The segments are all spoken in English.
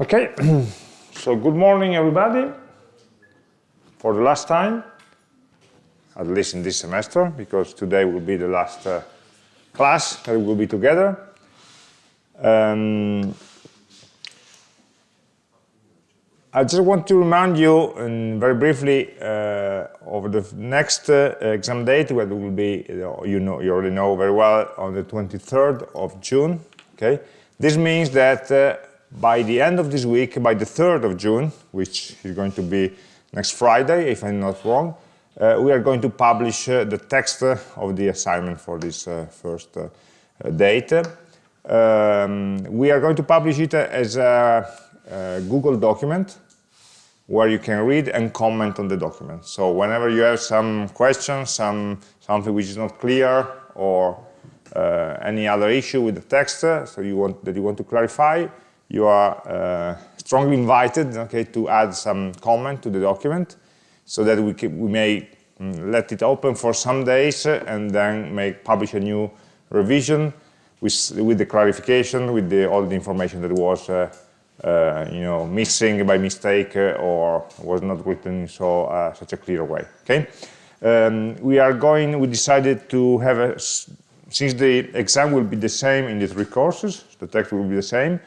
Okay, so good morning everybody for the last time, at least in this semester, because today will be the last uh, class that we will be together. Um, I just want to remind you um, very briefly uh, of the next uh, exam date, where will be, you know, you already know very well, on the 23rd of June. Okay, this means that uh, by the end of this week, by the 3rd of June, which is going to be next Friday, if I'm not wrong, uh, we are going to publish uh, the text uh, of the assignment for this uh, first uh, date. Um, we are going to publish it as a, a, Google document where you can read and comment on the document. So whenever you have some questions, some something which is not clear, or uh, any other issue with the text so you want, that you want to clarify, you are uh, strongly invited okay, to add some comment to the document so that we, can, we may mm, let it open for some days and then make publish a new revision with, with the clarification, with the, all the information that was uh, uh, you know, missing by mistake uh, or was not written in so, uh, such a clear way. Okay, um, we are going. We decided to have a since the exam will be the same in the three courses, the text will be the same.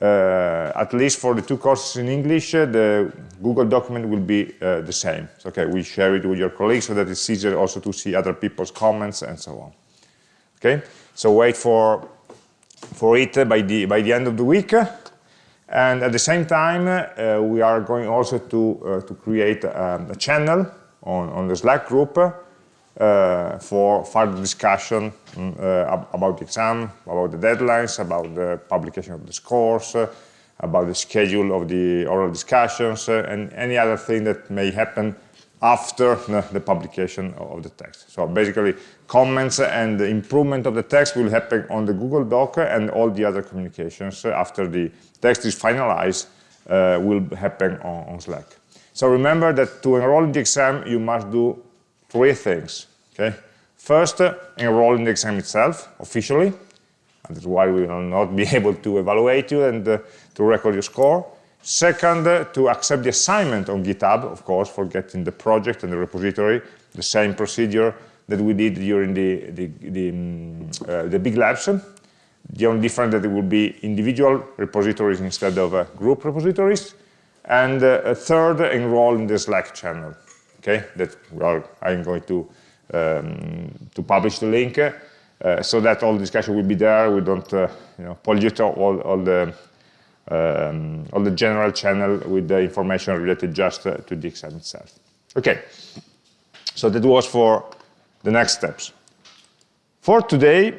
Uh, at least for the two courses in English, uh, the Google document will be uh, the same. So, okay, we share it with your colleagues so that it's easier also to see other people's comments and so on. Okay, so wait for for it by the by the end of the week, and at the same time uh, we are going also to uh, to create um, a channel on on the Slack group for further discussion um, uh, about the exam, about the deadlines, about the publication of the scores, uh, about the schedule of the oral discussions, uh, and any other thing that may happen after the, the, publication of the text. So basically, comments and the improvement of the text will happen on the Google Doc and all the other communications after the text is finalized uh, will happen on, on Slack. So remember that to enroll in the exam, you must do three things. Okay? First, enroll in the exam itself officially. And that's why we will not be able to evaluate you and uh, to record your score. Second, uh, to accept the assignment on GitHub, of course, for getting the project and the repository, the same procedure that we did during the, the, the, um, uh, the big labs. The only difference that it will be individual repositories instead of uh, group repositories. And uh, third, enroll in the Slack channel okay, that well, I'm going to, um, to publish the link uh, so that all the discussion will be there. We don't uh, you know, pollute all, all, the, um, all the general channel with the information related just uh, to the exam itself. Okay, so that was for the next steps. For today,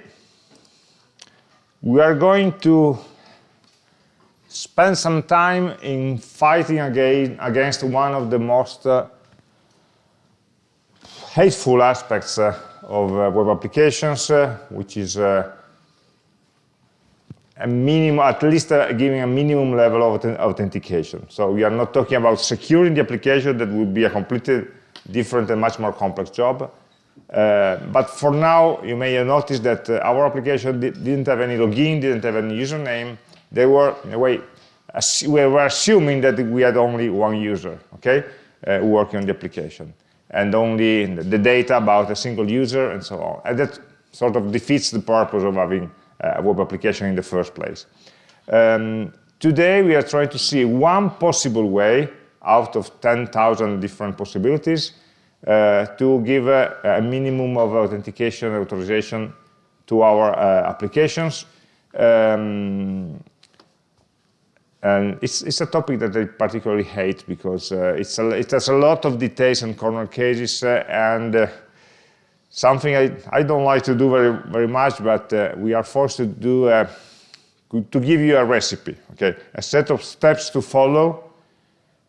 we are going to spend some time in fighting again against one of the most uh, hateful aspects uh, of uh, web applications, uh, which is a minimum, at least giving a minimum level of authentication. So we are not talking about securing the application, that would be a completely different and much more complex job. Uh, but for now, you may have noticed that uh, our application di didn't have any login, didn't have any username. They were, in a way, we were assuming that we had only one user, okay, uh, working on the application and only the data about a single user and so on. And that sort of defeats the purpose of having a web application in the first place. Um, today we are trying to see one possible way out of 10,000 different possibilities uh, to give a, a, minimum of authentication and authorization to our uh, applications. Um, and it's, it's a topic that I particularly hate because uh, it's a, it has a lot of details and corner cases uh, and uh, something I, I don't like to do very, very much, but uh, we are forced to do, uh, to give you a recipe, okay? A set of steps to follow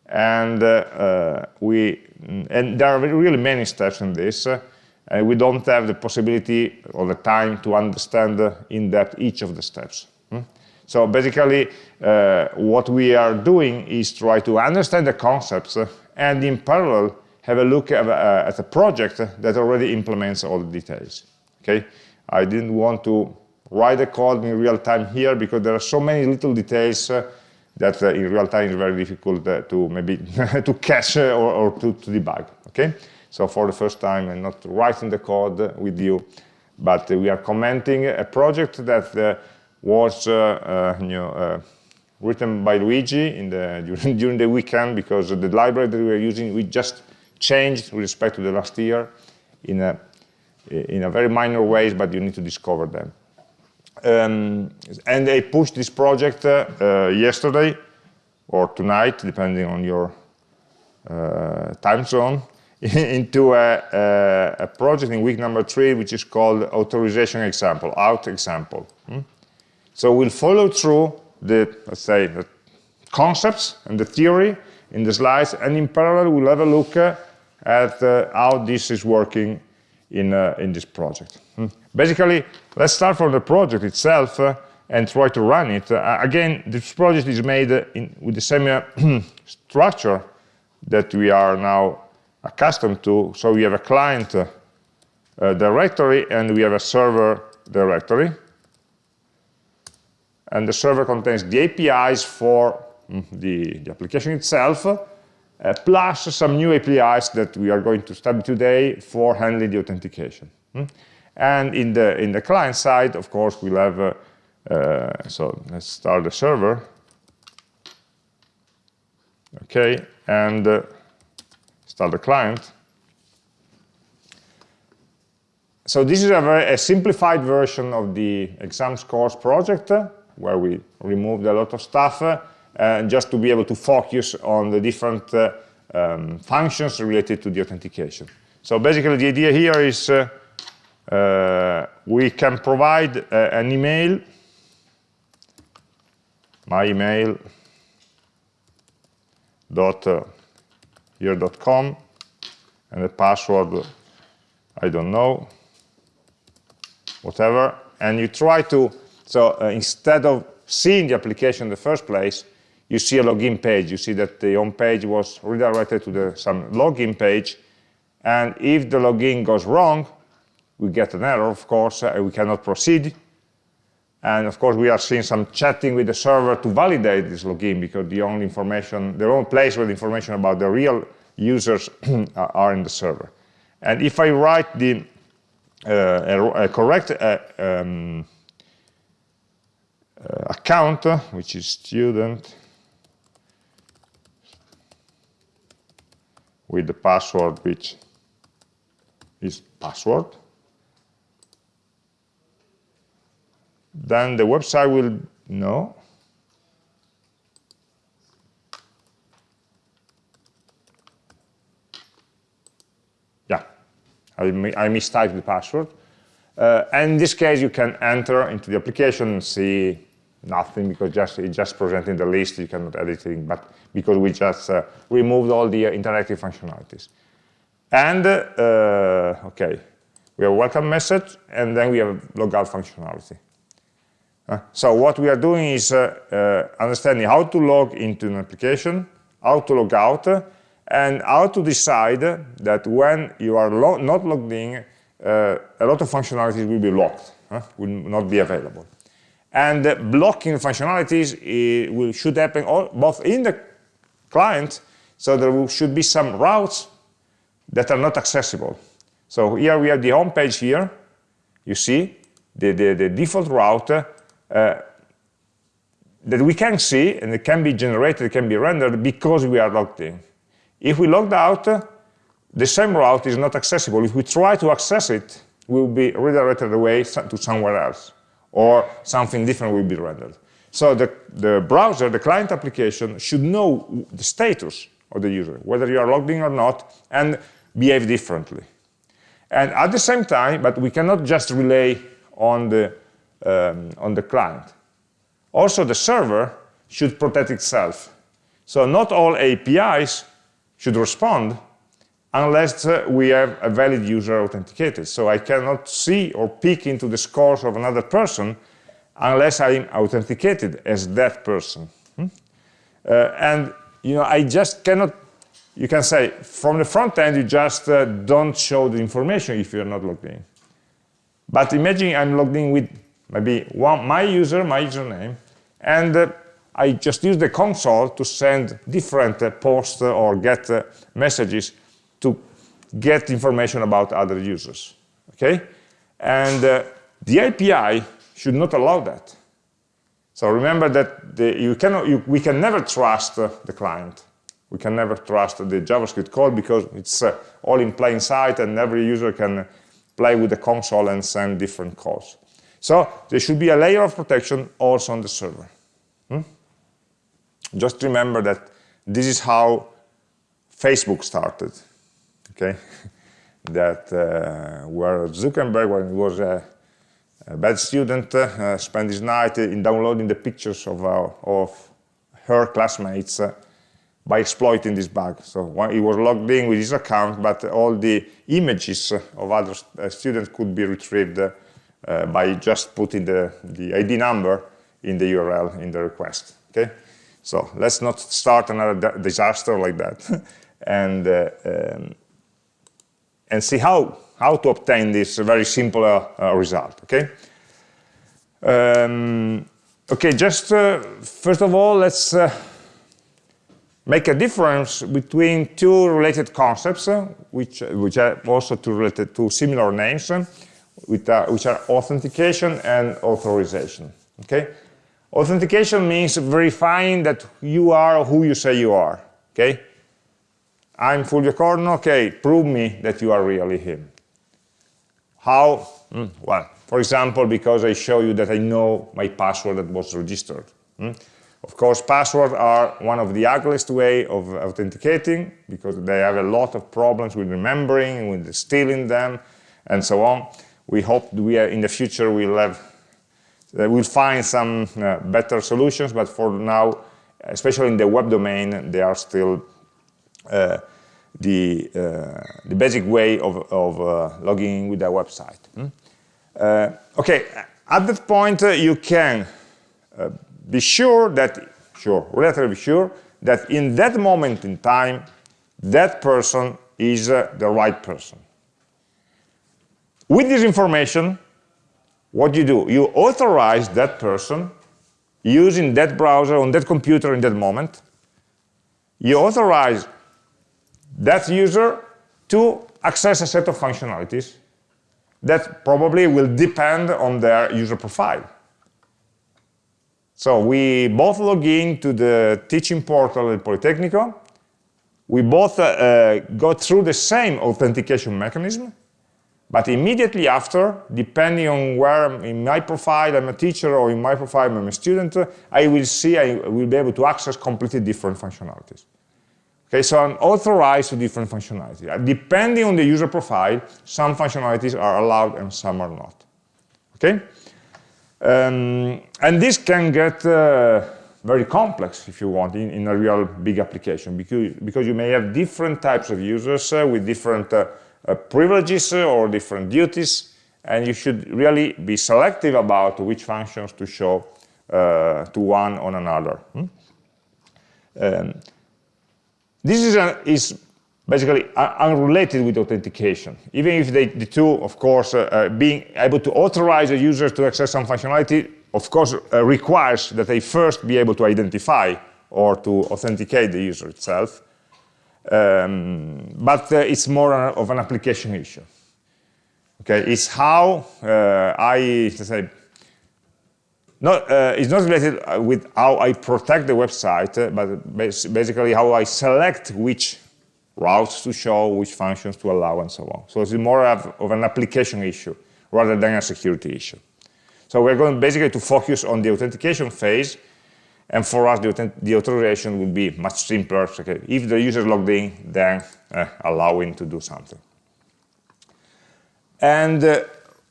and uh, we, and there are really many steps in this and we don't have the possibility or the time to understand in depth each of the steps. So basically, uh, what we are doing is try to understand the concepts uh, and in parallel have a look at, uh, at, a project that already implements all the details. Okay, I didn't want to write the code in real time here because there are so many little details uh, that uh, in real time is very difficult uh, to maybe to catch uh, or, or to, to, debug, okay? So for the first time, I'm not writing the code with you, but we are commenting a project that was you know, written by Luigi in the, during, during the weekend because the library that we are using, we just changed with respect to the last year in a, in a very minor ways, but you need to discover them. Um, and they pushed this project uh, uh, yesterday or tonight, depending on your uh, time zone, into a, a, a, project in week number three, which is called authorization example, out example. Hmm? So we'll follow through the, let's say, the concepts and the theory in the slides, and in parallel, we'll have a look uh, at uh, how this is working in, uh, in this project. Hmm. Basically, let's start from the project itself uh, and try to run it. Uh, again, this project is made uh, in, with the same structure that we are now accustomed to. So we have a client directory and we have a server directory. And the server contains the APIs for mm, the, the application itself, uh, plus some new APIs that we are going to study today for handling the authentication. Hmm? And in the, in the client side, of course, we'll have, uh, uh, so let's start the server. Okay, and uh, start the client. So this is a very a simplified version of the exam scores project, uh, where we removed a lot of stuff, uh, just to be able to focus on the different uh, um, functions related to the authentication. So basically the idea here is uh, uh, we can provide uh, an email, my email dot uh, here dot com, and the password I don't know, whatever, and you try to so uh, instead of seeing the application in the first place, you see a login page. You see that the home page was redirected to the, some login page, and if the login goes wrong, we get an error, of course, uh, we cannot proceed. And of course, we are seeing some chatting with the server to validate this login because the only information, the only place where the information about the real users are in the server. And if I write the uh, a, a, correct uh, um, account, which is student, with the password which is password, then the website will know. Yeah I, I mistyped the password. Uh, and in this case you can enter into the application and see nothing because just it's just presenting the list you cannot edit it but because we just uh, removed all the uh, interactive functionalities and uh, okay we have a welcome message and then we have logout functionality uh, so what we are doing is understanding how to log into an application, how to log out, and how to decide that when you are lo not logged in, uh, a lot of functionalities will be locked, will not be available. And blocking functionalities will, should happen all, both in the client, so there should be some routes that are not accessible. So here we have the home page here, you see, the, the, the default route uh, that we can see, and it can be generated, it can be rendered because we are logged in. If we logged out, uh, the same route is not accessible. If we try to access it, we will be redirected away to somewhere else, or something different will be rendered. So the, the browser, the client application, should know the status of the user, whether you are logged in or not, and behave differently. And at the same time, but we cannot just rely on the um, on the client. Also, the server should protect itself. So not all APIs should respond unless uh, we have a valid user authenticated. So I cannot see or peek into the scores of another person unless I'm authenticated as that person. Hmm? Uh, and you know, I just cannot, you can say, from the front end, you just uh, don't show the information if you're not logged in. But imagine I'm logged in with maybe one, my user, my username, and uh, I just use the console to send different uh, posts or get uh, messages to get information about other users, okay? And uh, the API should not allow that. So remember that the, you cannot, you, we can never trust uh, the client. We can never trust the JavaScript code because it's uh, all in plain sight and every user can play with the console and send different calls. So there should be a layer of protection also on the server. Hmm? Just remember that this is how Facebook started, okay? that uh, where Zuckerberg, when he was a, a bad student, uh, spent his night in downloading the pictures of, uh, of her classmates uh, by exploiting this bug. So he was logged in with his account, but all the images of other uh, students could be retrieved by just putting the, the ID number in the URL in the request. Okay, so let's not start another disaster like that, and um, and see how how to obtain this very simple uh, uh, result. Okay. Um, okay, just uh, first of all, let's make a difference between two related concepts, uh, which, which are also two related to similar names, uh, which are, which are authentication and authorization. Okay, authentication means verifying that you are who you say you are. Okay, I'm Fulvio Corno. Okay, prove me that you are really him. How? Mm, well, for example, because I show you that I know my password that was registered. Mm? Of course, passwords are one of the ugliest way of authenticating because they have a lot of problems with remembering, with stealing them, and so on. We hope we are, in the future we'll have uh, we'll find some uh, better solutions, but for now, especially in the web domain, they are still uh, the, uh, the basic way of, of uh, logging in with a website. Uh, okay, at that point you can be sure that, sure, relatively sure, that in that moment in time, that person is uh, the right person. With this information, what do you do? You authorize that person using that browser on that computer in that moment. You authorize that user to access a set of functionalities that probably will depend on their user profile. So we both log in to the teaching portal at Politecnico. We both uh, uh, go through the same authentication mechanism, but immediately after, depending on where in my profile I'm a teacher or in my profile I'm a student, I will see, I will be able to access completely different functionalities. Okay, so I'm authorized to different functionalities. Uh, depending on the user profile, some functionalities are allowed and some are not. Okay? Um, and this can get uh, very complex, if you want, in, in, a real big application, because, because you may have different types of users uh, with different uh, uh privileges uh, or different duties, and you should really be selective about which functions to show to one on another. Hmm? Um, this is, a, is basically unrelated with authentication. Even if they, the two, of course, uh, uh, being able to authorize a user to access some functionality, of course, uh, requires that they first be able to identify or to authenticate the user itself. Um, but uh, it's more of an application issue. Okay, it's how uh, I, say, not, uh, it's not related with how I protect the website, but basically how I select which routes to show, which functions to allow, and so on. So it's more of, of an application issue rather than a security issue. So we're going basically to focus on the authentication phase, and for us, the, the authorization will be much simpler. Okay, if the user is logged in, then uh, allowing to do something. And uh,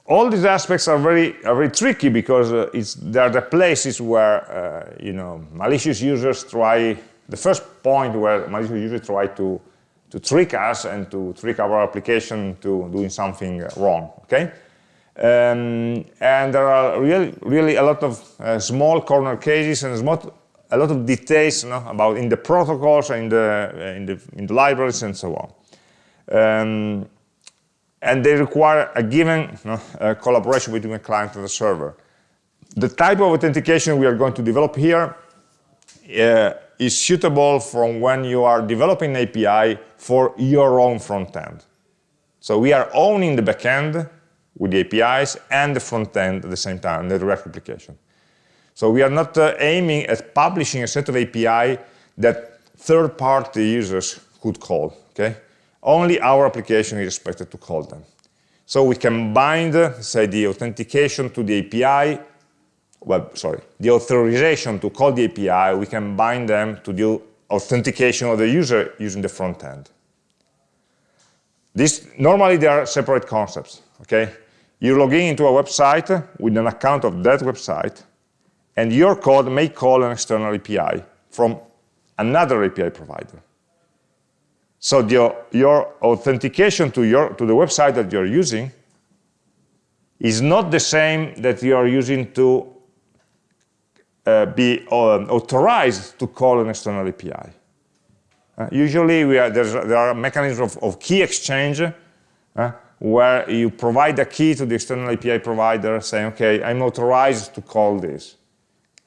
all these aspects are very, are very tricky because uh, it's, they are the places where, uh, you know, malicious users try, the first point where malicious users try to to trick us and to trick our application to doing something wrong, okay? Um, and there are really, really a lot of uh, small corner cases and small, a lot of details you know, about in the protocols, in the, uh, in the, in the libraries, and so on. Um, and they require a given uh, collaboration between a client and the server. The type of authentication we are going to develop here uh, is suitable from when you are developing API for your own front end. So we are owning the backend with the APIs and the front end at the same time, the React application. So we are not uh, aiming at publishing a set of API that third-party users could call, okay? Only our application is expected to call them. So we can bind, say, the authentication to the API, well, sorry, the authorization to call the API, we can bind them to the authentication of the user using the front end. This, normally they are separate concepts, okay? You log in into a website with an account of that website, and your code may call an external API from another API provider. So the, your authentication to, your, to the website that you're using is not the same that you are using to uh, be um, authorized to call an external API. Uh, usually are, there are mechanisms of, of key exchange uh, where you provide a key to the external API provider saying, okay, I'm authorized to call this.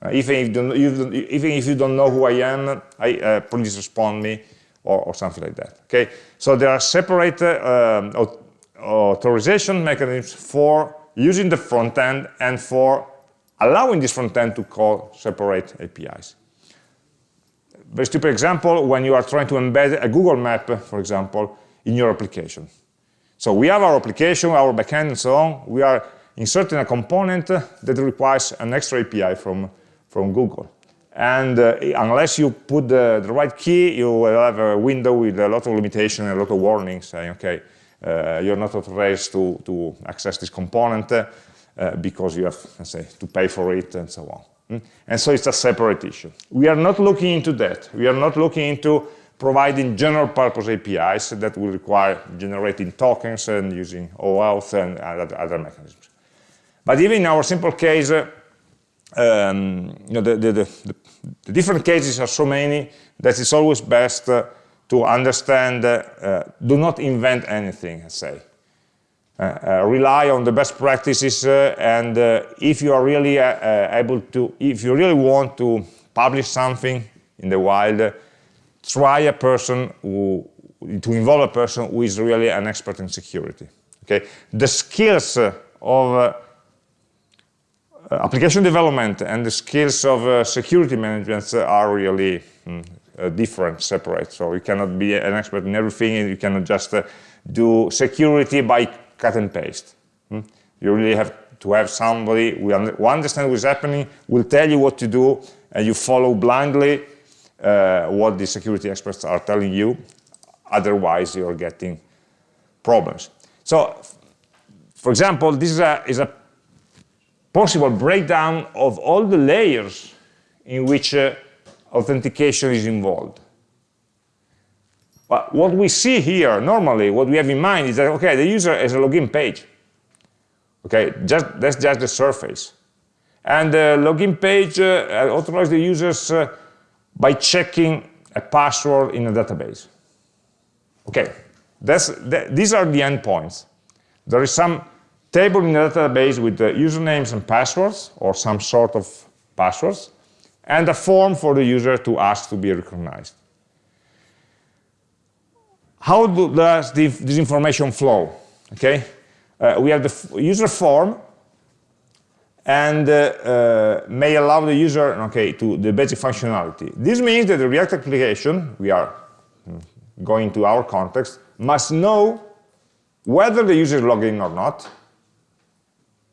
Uh, even, if you even if you don't know who I am, I, uh, please respond me or, or, something like that. Okay, so there are separate uh, authorization mechanisms for using the front end and for allowing this front end to call separate APIs. Very stupid example, when you are trying to embed a Google map, for example, in your application. So we have our application, our backend, and so on. We are inserting a component that requires an extra API from, from Google. And uh, unless you put the, the, right key, you will have a window with a lot of limitations and a lot of warnings saying, okay, uh, you're not authorized to, to access this component uh, because you have, let's say, to pay for it and so on. Mm? And so it's a separate issue. We are not looking into that. We are not looking into providing general purpose APIs that will require generating tokens and using OAuth and other mechanisms. But even in our simple case, um, you know, the, the, the, the, different cases are so many that it's always best uh, to understand, uh, uh, do not invent anything, let's say. Uh, uh, rely on the best practices and if you are really able to, if you really want to publish something in the wild, try a person who, to involve a person who is really an expert in security. Okay, the skills of application development and the skills of uh, security management are really mm, uh, different, separate. So you cannot be an expert in everything, and you cannot just uh, do security by cut and paste. Mm? You really have to have somebody who, who understands what's happening, will tell you what to do, and you follow blindly uh, what the security experts are telling you. Otherwise, you're getting problems. So, for example, this is a, is a possible breakdown of all the layers in which uh, authentication is involved. But what we see here, normally, what we have in mind is that, okay, the user has a login page. Okay, just, that's just the surface. And the login page uh, authorizes the users uh, by checking a password in a database. Okay, that's, that, these are the endpoints. There is some table in the database with the usernames and passwords, or some sort of passwords, and a form for the user to ask to be recognized. How do, does the, this information flow? Okay, uh, we have the user form and uh, uh, may allow the user, okay, to the basic functionality. This means that the React application, we are hmm, going to our context, must know whether the user is logged in or not.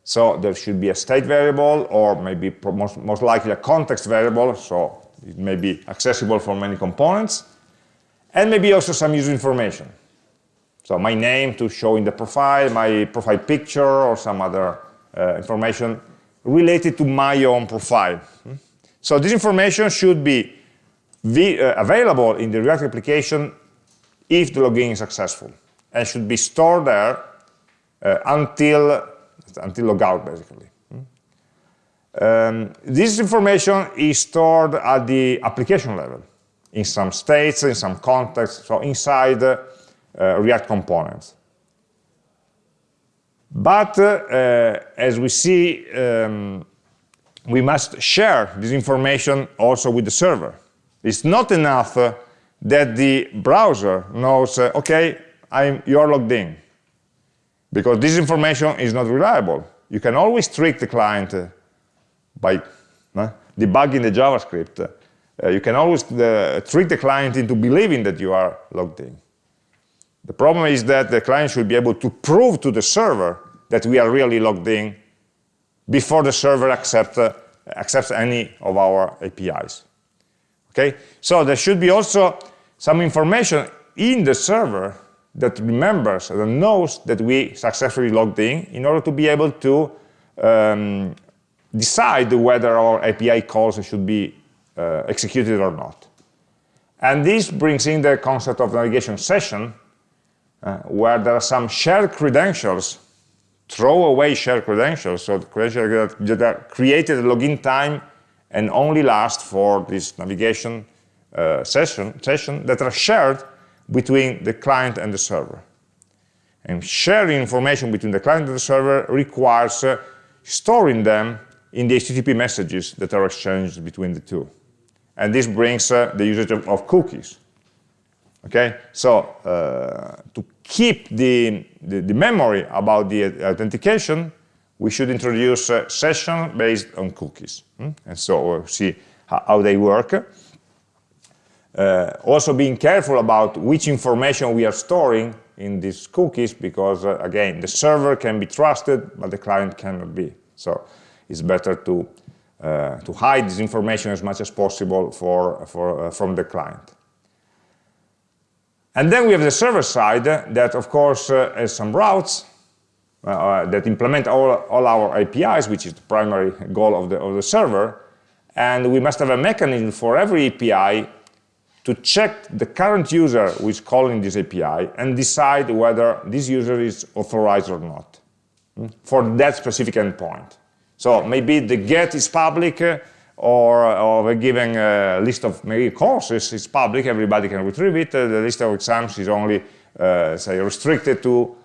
So there should be a state variable, or maybe most, most likely a context variable, so it may be accessible for many components, and maybe also some user information. So my name to show in the profile, my profile picture, or some other uh, information related to my own profile. So this information should be uh, available in the React application if the login is successful and should be stored there uh, until, until logout, basically. Um, this information is stored at the application level in some states, in some contexts, so inside uh, React components. But uh, as we see um, we must share this information also with the server. It's not enough uh, that the browser knows, uh, okay, I'm, you're logged in, because this information is not reliable. You can always trick the client uh, by uh, debugging the JavaScript. Uh, you can always uh, trick the client into believing that you are logged in. The problem is that the client should be able to prove to the server that we are really logged in before the server accept, uh, accepts any of our APIs. Okay, so there should be also some information in the server that remembers and knows that we successfully logged in in order to be able to um, decide whether our API calls should be uh, executed or not. And this brings in the concept of navigation session, uh, where there are some shared credentials, throwaway shared credentials, so the credentials that, that are created at login time and only last for this navigation uh, session, session that are shared between the client and the server. And sharing information between the client and the server requires uh, storing them in the HTTP messages that are exchanged between the two. And this brings uh, the usage of, of, cookies. Okay, so uh, to keep the, the, the, memory about the authentication, we should introduce a session based on cookies. Hmm? And so we'll see how, how they work. Uh, also being careful about which information we are storing in these cookies because, uh, again, the server can be trusted, but the client cannot be. So it's better to, uh, to hide this information as much as possible for, for, uh, from the client. And then we have the server side that, of course, uh, has some routes uh, that implement all, all our APIs, which is the primary goal of the, of the server. And we must have a mechanism for every API to check the current user who is calling this API and decide whether this user is authorized or not hmm, for that specific endpoint. So maybe the get is public uh, or, or a given uh, list of maybe courses is public, everybody can retrieve it. Uh, the list of exams is only, uh, say, restricted to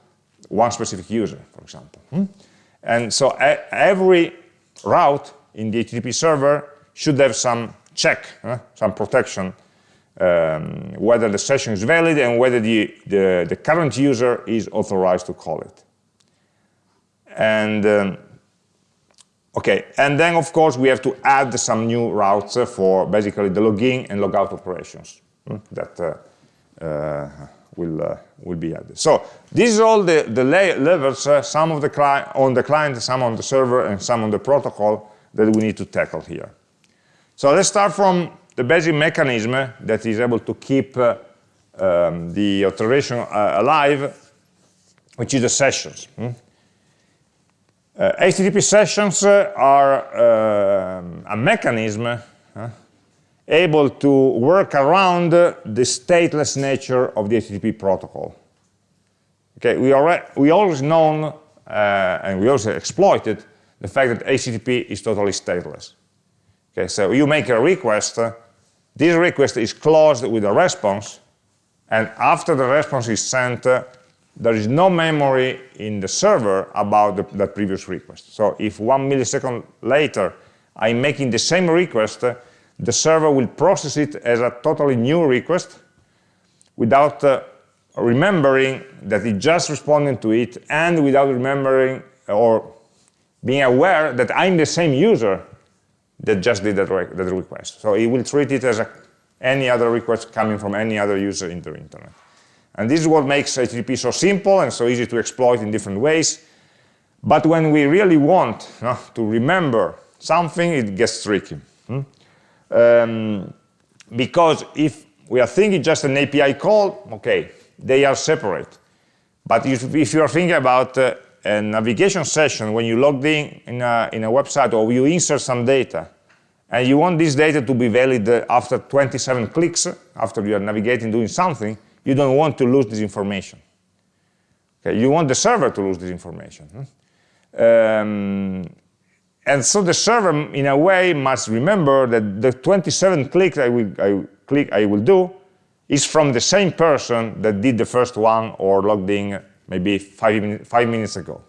one specific user, for example. Hmm? And so every route in the HTTP server should have some check, some protection um, whether the session is valid and whether the, the, the, current user is authorized to call it. And um, okay, and then of course we have to add some new routes for basically the login and logout operations hmm, that uh, uh, will uh, will be added. So this is all the the levels, uh, some of the on the client, some on the server, and some on the protocol that we need to tackle here. So let's start from the basic mechanism that is able to keep uh, um, the authorization uh, alive, which is the sessions. Hmm? Uh, HTTP sessions are um, a mechanism able to work around the stateless nature of the HTTP protocol. Okay, we, are, we always known, uh, and we also exploited, the fact that HTTP is totally stateless. Okay, so you make a request, this request is closed with a response, and after the response is sent, uh, there is no memory in the server about the, the, previous request. So if one millisecond later I'm making the same request, uh, the server will process it as a totally new request without uh, remembering that it just responded to it and without remembering or being aware that I'm the same user that just did that, re that request. So it will treat it as a, any other request coming from any other user in the internet. And this is what makes HTTP so simple and so easy to exploit in different ways. But when we really want to remember something, it gets tricky. Hmm? Um, because if we are thinking just an API call, okay, they are separate. But if, if you are thinking about uh, a navigation session when you logged in in a, in a website or you insert some data and you want this data to be valid after 27 clicks, after you are navigating doing something, you don't want to lose this information. Okay, you want the server to lose this information. Hmm? Um, and so the server, in a way, must remember that the 27 clicks I will, I click I will do is from the same person that did the first one or logged in maybe five, five minutes ago.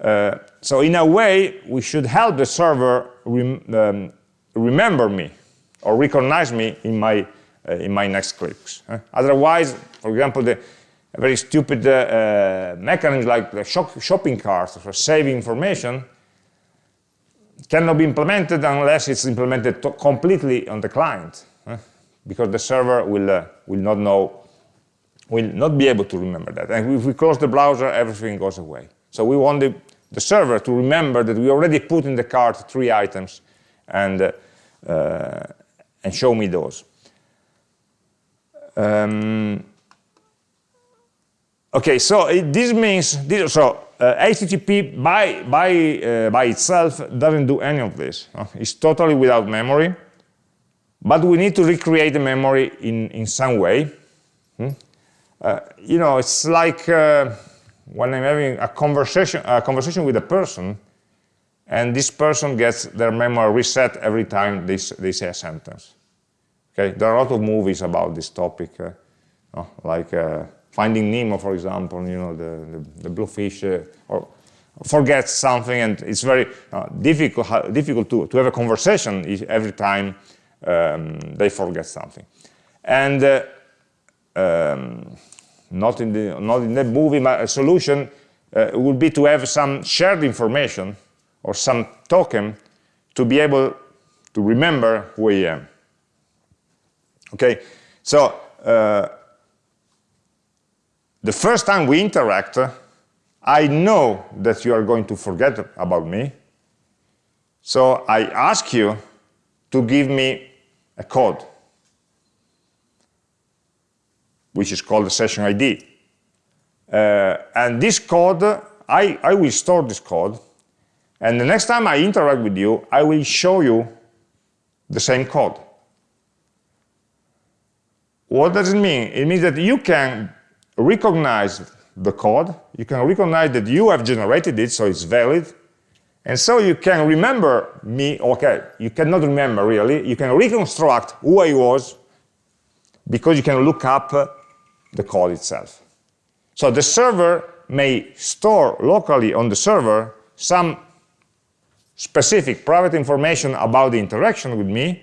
Uh, so in a way, we should help the server rem um, remember me or recognize me in my, uh, in my next clicks. Uh, otherwise, for example, the very stupid uh, uh, mechanisms like the shop shopping carts for saving information cannot be implemented unless it's implemented completely on the client, because the server will, uh, will not know, will not be able to remember that. And if we close the browser, everything goes away. So we want the, the server to remember that we already put in the cart three items and, uh, uh, and show me those. Um, okay, so it, this means, this, so uh, HTTP by, by, uh, by itself doesn't do any of this. It's totally without memory, but we need to recreate the memory in, in some way. Hmm? Uh, you know, it's like uh, when I'm having a conversation, a conversation with a person, and this person gets their memory reset every time they, they say a sentence. Okay, there are a lot of movies about this topic, uh, like Finding Nemo, for example, you know, the, the, the bluefish, uh, or forgets something, and it's very uh, difficult, difficult to, to have a conversation every time um, they forget something. And uh, um, not, in the, not in the movie, but a solution uh, would be to have some shared information or some token to be able to remember who I am. Okay, so uh, the first time we interact, I know that you are going to forget about me. So I ask you to give me a code, which is called the session ID. Uh, and this code, I, I will store this code, and the next time I interact with you, I will show you the same code. What does it mean? It means that you can recognize the code, you can recognize that you have generated it, so it's valid, and so you can remember me, okay, you cannot remember really, you can reconstruct who I was because you can look up the code itself. So the server may store locally on the server some specific private information about the interaction with me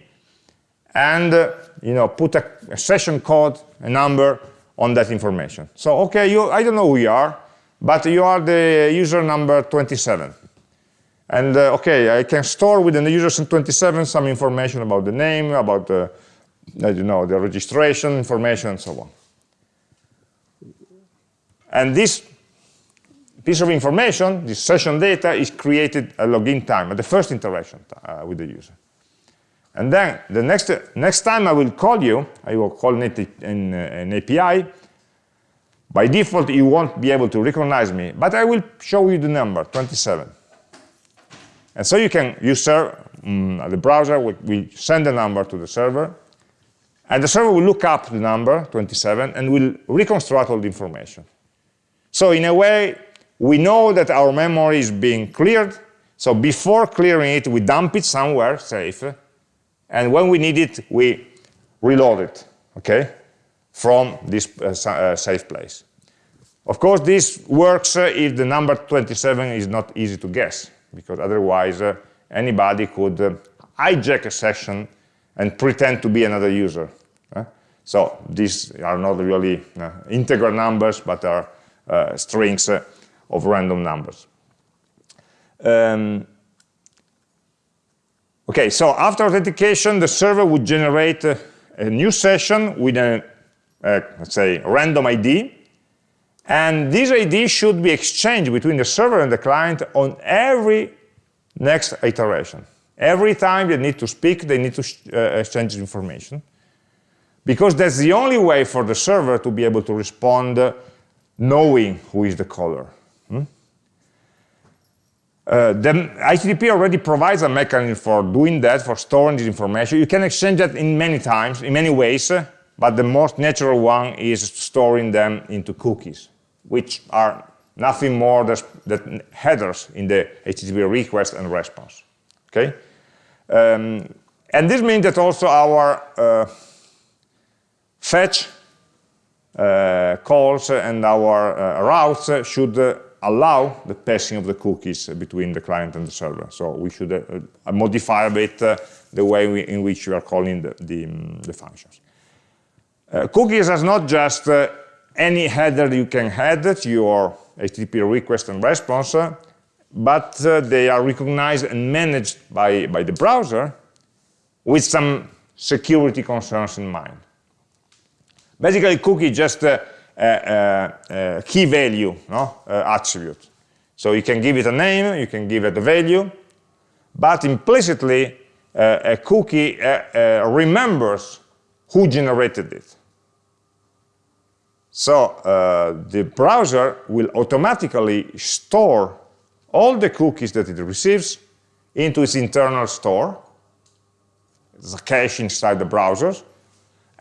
and uh, you know put a, a session code, a number, on that information. So, okay, you, I don't know who you are, but you are the user number 27. And uh, okay, I can store within the user 27 some information about the name, about the, I don't know, the registration information, and so on. And this piece of information, this session data, is created at login time, at the first interaction uh, with the user. And then the next, next time I will call you, I will call it in, uh, an API. By default, you won't be able to recognize me, but I will show you the number, 27. And so you can use um, the browser, will, will send the number to the server, and the server will look up the number, 27, and will reconstruct all the information. So in a way, we know that our memory is being cleared, so before clearing it, we dump it somewhere safe, and when we need it, we reload it, okay, from this uh, uh, safe place. Of course, this works uh, if the number 27 is not easy to guess, because otherwise uh, anybody could uh, hijack a session and pretend to be another user. so these are not really uh, integer numbers, but are strings of random numbers. Um, Okay, so after authentication, the server would generate a, a new session with a, a, let's say, random ID, and this ID should be exchanged between the server and the client on every next iteration. Every time they need to speak, they need to uh, exchange information, because that's the only way for the server to be able to respond uh, knowing who is the caller. Hmm? Uh, the HTTP already provides a mechanism for doing that, for storing this information. You can exchange that in many times, in many ways, but the most natural one is storing them into cookies, which are nothing more than headers in the HTTP request and response. Okay, um, and this means that also our uh, fetch calls and our uh, routes should uh, allow the passing of the cookies between the client and the server. So we should uh, modify a bit uh, the way we, in which we are calling the, the, um, the functions. Uh, cookies is not just uh, any header you can add to your HTTP request and response, uh, but uh, they are recognized and managed by, by the browser with some security concerns in mind. Basically, cookie just a, a, a key value no? Uh, attribute. So you can give it a name, you can give it a value, but implicitly uh, a cookie uh, uh remembers who generated it. So uh, the browser will automatically store all the cookies that it receives into its internal store. There's a cache inside the browsers.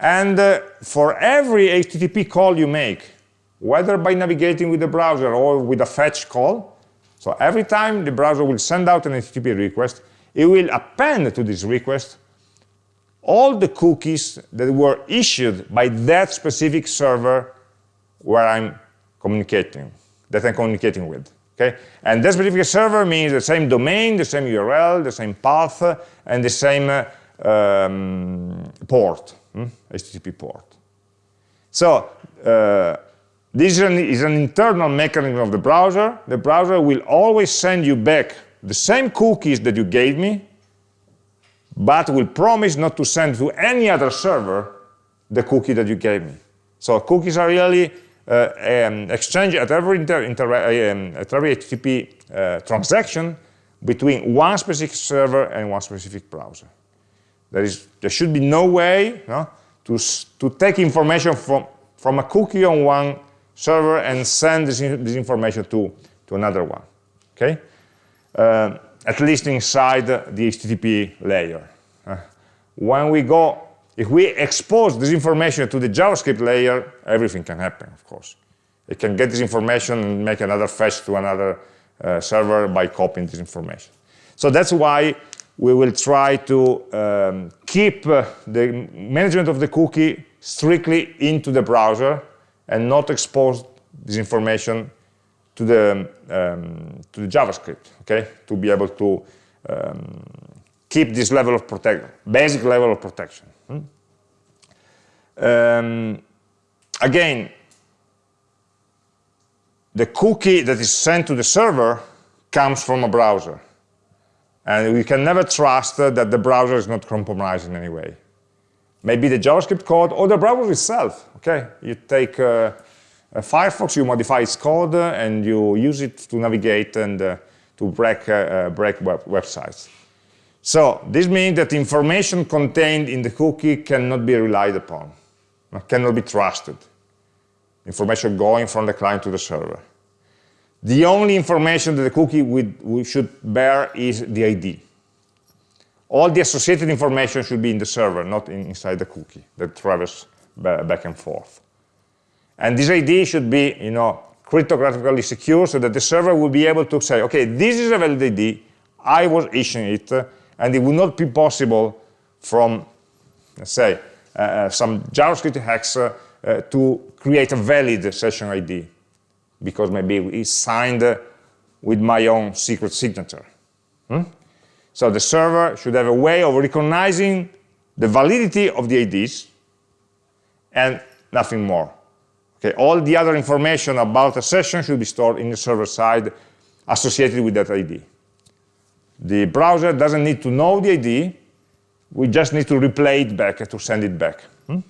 And uh, for every HTTP call you make, whether by navigating with the browser or with a fetch call, so every time the browser will send out an HTTP request, it will append to this request all the cookies that were issued by that specific server where I'm communicating, that I'm communicating with. Okay? And that specific server means the same domain, the same URL, the same path, and the same uh, um, port, hmm? HTTP port. So uh, this is an, is an internal mechanism of the browser. The browser will always send you back the same cookies that you gave me, but will promise not to send to any other server the cookie that you gave me. So cookies are really uh, um, exchange at every, inter, inter um, at every HTTP uh, transaction between one specific server and one specific browser. There, is, there should be no way no, to, to take information from, from a cookie on one server and send this, this information to, to another one. Okay? Uh, at least inside the HTTP layer. Uh, when we go if we expose this information to the JavaScript layer, everything can happen, of course. It can get this information and make another fetch to another uh, server by copying this information. So that's why we will try to um, keep uh, the management of the cookie strictly into the browser and not expose this information to the, um, to the JavaScript, okay? To be able to um, keep this level of protection, basic level of protection. Hmm? Um, again, the cookie that is sent to the server comes from a browser. And we can never trust that the browser is not compromised in any way. Maybe the JavaScript code or the browser itself, okay? You take uh, Firefox, you modify its code, uh, and you use it to navigate and uh, to break, uh, uh, break web websites. So this means that information contained in the cookie cannot be relied upon, cannot be trusted. Information going from the client to the server. The only information that the cookie we should bear is the ID. All the associated information should be in the server, not in, inside the cookie that travels back and forth. And this ID should be, you know, cryptographically secure so that the server will be able to say, okay, this is a valid ID, I was issuing it, and it would not be possible from, let's say, uh, uh some JavaScript hacks uh, uh, to create a valid session ID, because maybe it's signed with my own secret signature. Hmm? So the server should have a way of recognizing the validity of the IDs and nothing more. Okay, all the other information about a session should be stored in the server side associated with that ID. The browser doesn't need to know the ID, we just need to replay it back to send it back. Hmm?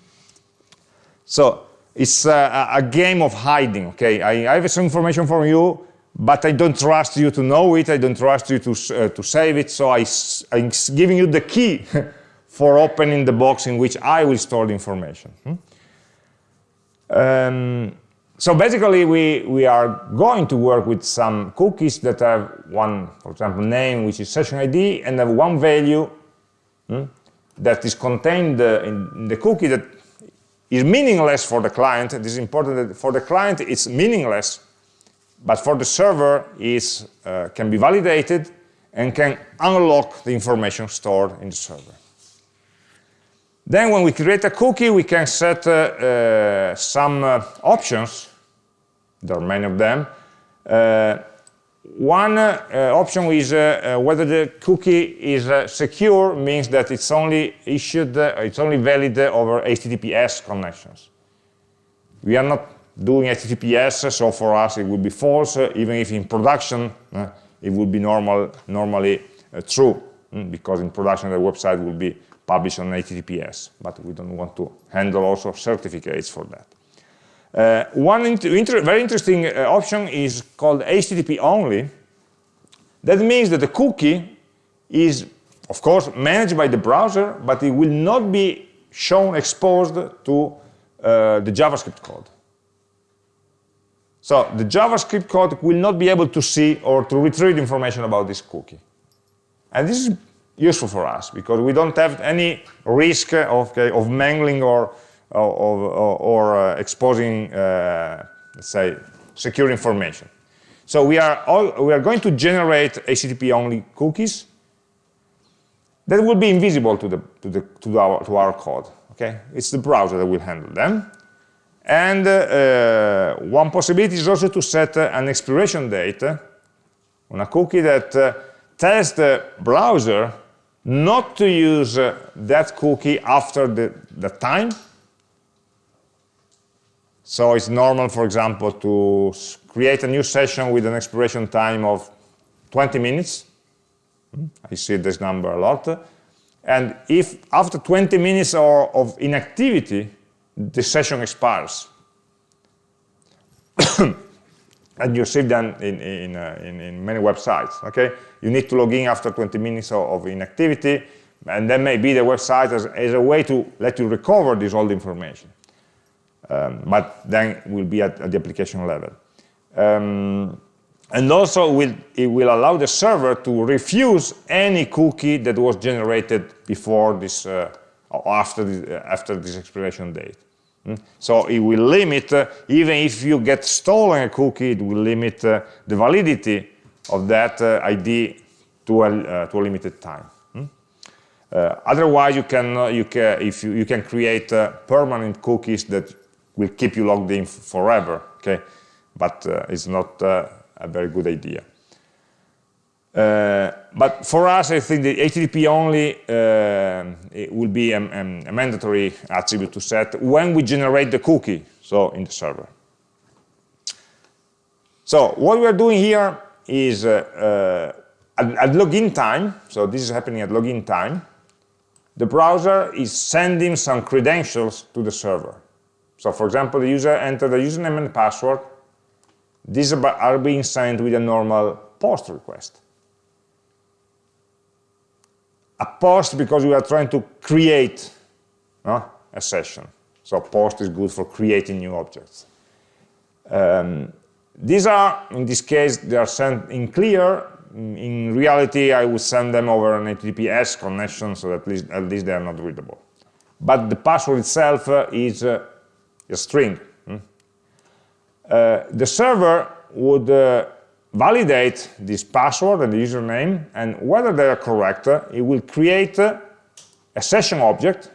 So it's a, a, game of hiding, okay? I, I, have some information from you, but I don't trust you to know it, I don't trust you to, uh, to save it, so I, I'm giving you the key for opening the box in which I will store the information. Hmm? Um, so basically, we, we are going to work with some cookies that have one, for example, name, which is session ID, and have one value hmm, that is contained uh, in the cookie that is meaningless for the client. It is important that for the client it's meaningless, but for the server it uh, can be validated and can unlock the information stored in the server. Then when we create a cookie, we can set uh, uh, some uh, options there are many of them, Uh, one uh, option is uh, uh, whether the cookie is uh, secure means that it's only issued, it's only valid over HTTPS connections. We are not doing HTTPS, so for us it would be false, even if in production it would be normal, normally true, mm, because in production the website will be published on HTTPS, but we don't want to handle also certificates for that. Uh, one inter very interesting uh, option is called HTTP only. That means that the cookie is, of course, managed by the browser, but it will not be shown exposed to uh, the JavaScript code. So the JavaScript code will not be able to see or to retrieve information about this cookie. And this is useful for us because we don't have any risk of, okay, of mangling or or, or, uh, exposing, uh, let's say, secure information. So we are, all, we are going to generate HTTP-only cookies that will be invisible to, the, to, the, to, our, to our code. Okay? It's the browser that will handle them. And uh, one possibility is also to set uh, an expiration date on a cookie that uh, tells the browser not to use uh, that cookie after the, the time so it's normal, for example, to create a new session with an expiration time of 20 minutes. Hmm, I see this number a lot. And if after 20 minutes or of inactivity, the session expires, and you see that in, in, uh, in, in, many websites, okay? You need to log in after 20 minutes of, of inactivity, and then maybe the website as, as a way to let you recover this old information. Um, but then will be at, at the application level. Um, and also will, it will allow the server to refuse any cookie that was generated before this, uh, after, the, uh, after this expiration date. Mm? So it will limit, uh, even if you get stolen a cookie, it will limit uh, the validity of that uh, ID to a, uh, to a limited time. Mm? otherwise, you can, you can, if you, you can create permanent cookies that will keep you logged in forever, okay? But uh, it's not uh, a very good idea. Uh, but for us, I think the HTTP only uh, will be a, a, mandatory attribute to set when we generate the cookie, so in the server. So what we're doing here is uh, uh, at, at login time, so this is happening at login time, the browser is sending some credentials to the server. So for example, the user entered the username and password. These are being sent with a normal post request. A post because we are trying to create a session. So post is good for creating new objects. Um, these are, in this case, they are sent in clear. In reality, I would send them over an HTTPS connection, so at least, at least they are not readable. But the password itself uh, is uh, a string. Hmm? Uh, the server would uh, validate this password and the username, and whether they are correct, uh, it will create uh, a session object.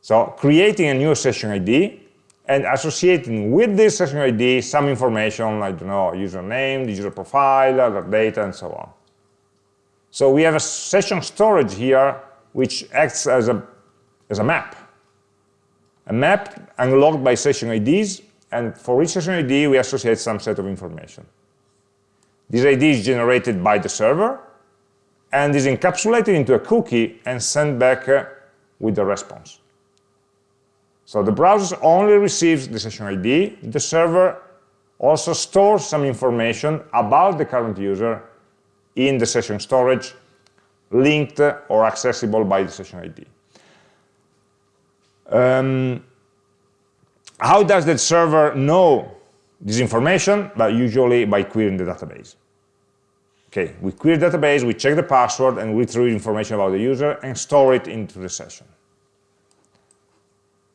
So creating a new session ID and associating with this session ID some information, I don't know, username, the user profile, other data, and so on. So we have a session storage here which acts as a, as a map a map unlocked by session IDs, and for each session ID, we associate some set of information. This ID is generated by the server, and is encapsulated into a cookie and sent back uh, with the response. So the browser only receives the session ID, the server also stores some information about the current user in the session storage linked or accessible by the session ID. Um, how does the server know this information? But usually by querying the database. Okay, we query the database, we check the password, and we retrieve information about the user and store it into the session.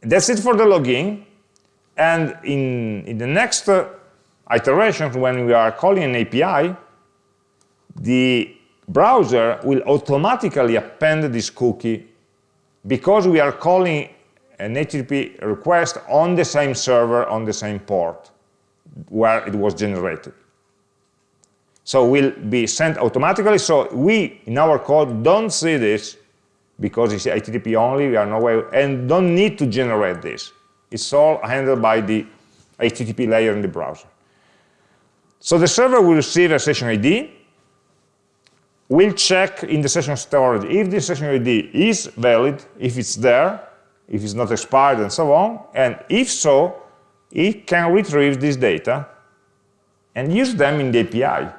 That's it for the login. And in, in the next uh, iteration, when we are calling an API, the browser will automatically append this cookie because we are calling an HTTP request on the same server, on the same port. where it was generated. So will be sent automatically. So we, in our code, don't see this because it's HTTP only, we are no way, and don't need to generate this. It's all handled by the HTTP layer in the browser. So the server will receive a session ID, will check in the session storage if the session ID is valid, if it's there, if it's not expired, and so on, and if so, it can retrieve this data and use them in the API,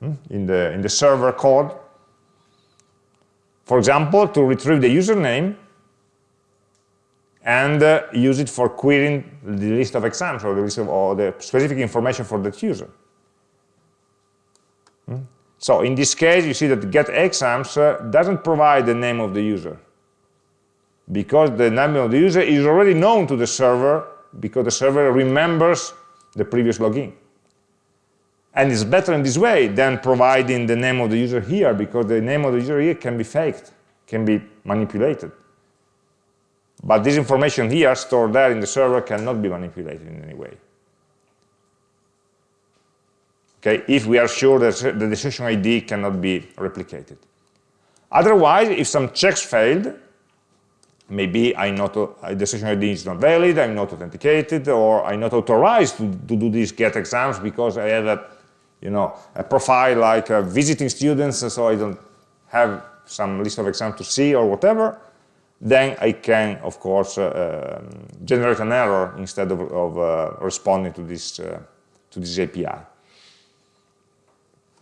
hmm, in the, in the server code. For example, to retrieve the username and uh, use it for querying the list of exams or the list of or the specific information for that user. Hmm? So in this case, you see that get exams uh, doesn't provide the name of the user because the name of the user is already known to the server because the server remembers the previous login. And it's better in this way than providing the name of the user here because the name of the user here can be faked, can be manipulated. But this information here stored there in the server cannot be manipulated in any way. Okay, if we are sure that the session ID cannot be replicated. Otherwise, if some checks failed, maybe I'm not, uh, the session ID is not valid, I'm not authenticated, or I'm not authorized to, to do these get exams because I have a, you know, a profile like uh, visiting students, so I don't have some list of exams to see or whatever, then I can, of course, uh, um, generate an error instead of, of uh, responding to this, uh, to this API.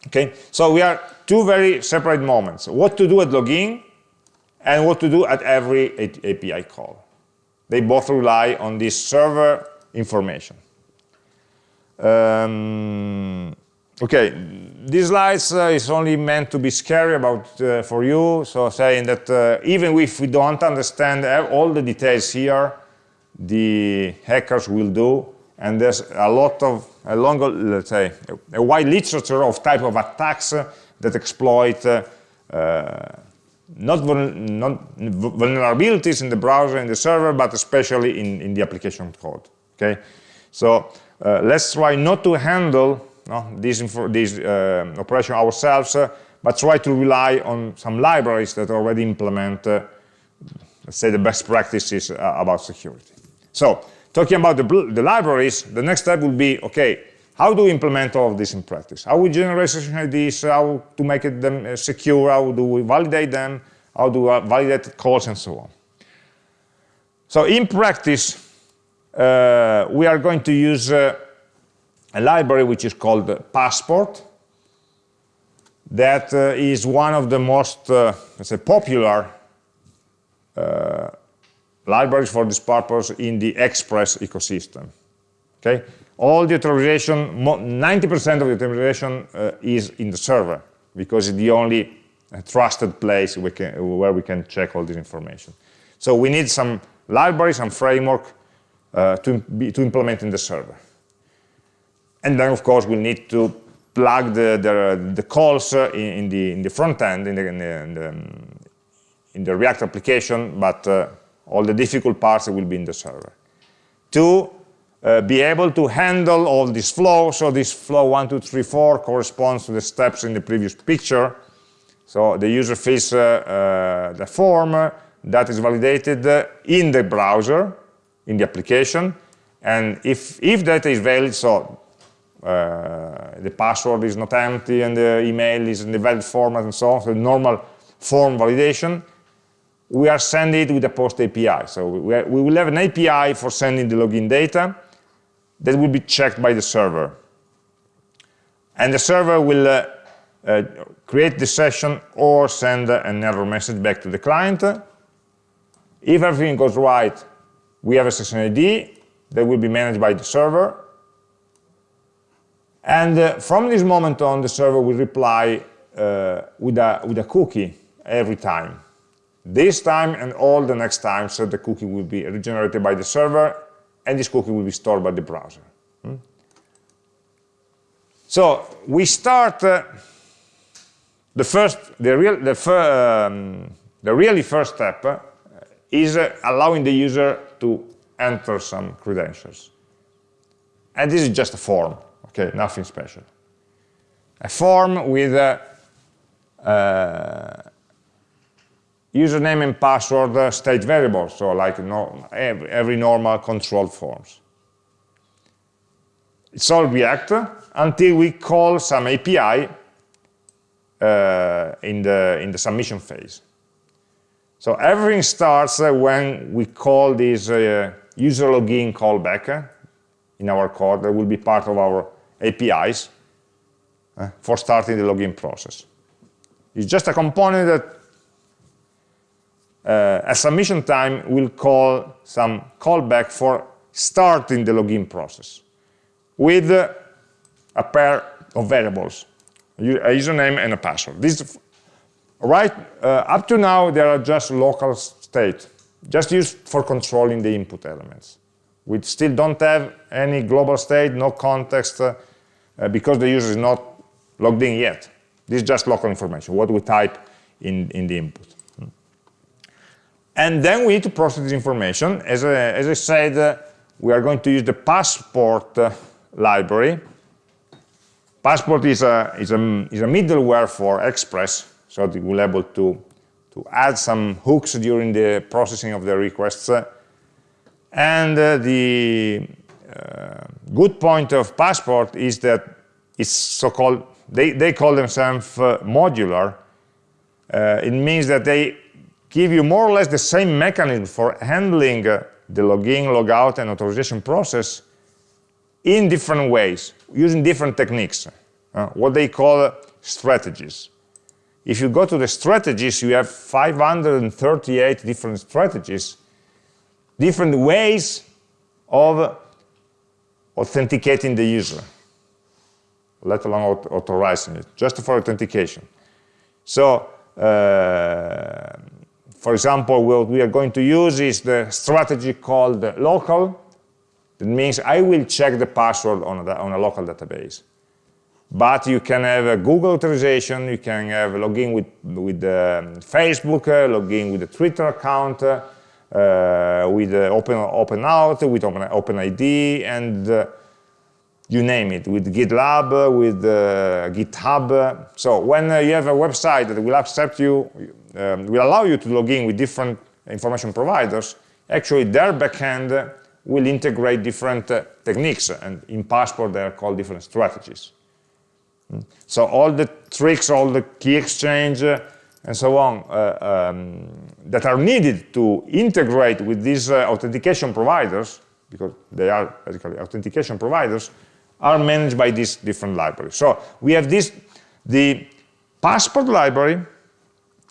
Okay, so we are two very separate moments. What to do at login and what to do at every API call. They both rely on this server information. Um, okay, these slides uh, is only meant to be scary about uh, for you, so saying that uh, even if we don't understand all the details here, the hackers will do, and there's a lot of, a let's say, a wide literature of type of attacks that exploit uh, not, not, vulnerabilities in the browser and the server, but especially in, in the application code. Okay, so uh, let's try not to handle no, this, this uh, operation ourselves, uh, but try to rely on some libraries that already implement, uh, let's say, the best practices uh, about security. So, talking about the, the libraries, the next step will be, okay, how do we implement all of this in practice? How we generate session IDs, how to make it them uh, secure, how do we validate them, how do we validate calls, and so on. So in practice, uh, we are going to use uh, a library which is called Passport. That uh, is one of the most, uh, let's say, popular uh, libraries for this purpose in the Express ecosystem. Okay, all the authorization, 90% of the authorization uh, is in the server because it's the only trusted place we can, where we can check all this information. So we need some library, some framework uh, to, be, to implement in the server. And then, of course, we need to plug the, the, the calls uh, in, in, the, in the front end, in the, in the, in the, in the React application, but uh, all the difficult parts will be in the server. Two, uh, be able to handle all this flow. So this flow one, two, three, four corresponds to the steps in the previous picture. So the user fills uh, uh, the form that is validated in the browser, in the application. And if, if data is valid, so uh, the password is not empty and the email is in the valid format and so on, so normal form validation, we are sending it with a POST API. So we, we will have an API for sending the login data, that will be checked by the server. And the server will uh, uh, create the session or send an error message back to the client. If everything goes right, we have a session ID that will be managed by the server. And uh, from this moment on, the server will reply uh, with, a, with a cookie every time. This time and all the next times, so the cookie will be regenerated by the server and this cookie will be stored by the browser. Hmm? So we start uh, the first, the real, the, um, the really first step uh, is uh, allowing the user to enter some credentials. And this is just a form, okay, nothing special. A form with a, uh, username and password state variables, so like no, every, every normal control forms. It's all React until we call some API uh, in, the, in the submission phase. So everything starts uh, when we call this uh, user login callback uh, in our code that will be part of our APIs for starting the login process. It's just a component that uh, at submission time will call some callback for starting the login process with uh, a pair of variables, a username and a password. This, right uh, up to now, they are just local state, just used for controlling the input elements. We still don't have any global state, no context, uh, uh, because the user is not logged in yet. This is just local information, what we type in, in the input. And then we need to process this information. As I, as I said, uh, we are going to use the passport uh, library. Passport is a, is, a, is a middleware for Express, so be able to, to add some hooks during the processing of the requests. And uh, the uh, good point of Passport is that it's so-called, they, they call themselves uh, modular. Uh, it means that they give you more or less the same mechanism for handling uh, the login, logout, and authorization process in different ways, using different techniques, uh, what they call strategies. If you go to the strategies, you have 538 different strategies, different ways of authenticating the user, let alone authorizing it, just for authentication. So, uh, for example, what we are going to use is the strategy called local. That means I will check the password on a, on a local database. But you can have a Google authorization, you can have login with, with um, Facebook, uh, login with a Twitter account, uh, with uh, open, open out, with open, OpenID, and uh, you name it, with GitLab, with uh, GitHub. So when uh, you have a website that will accept you, um, will allow you to log in with different information providers, actually their backend will integrate different uh, techniques, and in Passport they are called different strategies. Mm. So all the tricks, all the key exchange, uh, and so on, uh, um, that are needed to integrate with these uh, authentication providers, because they are basically authentication providers, are managed by these different libraries. So we have this, the passport library,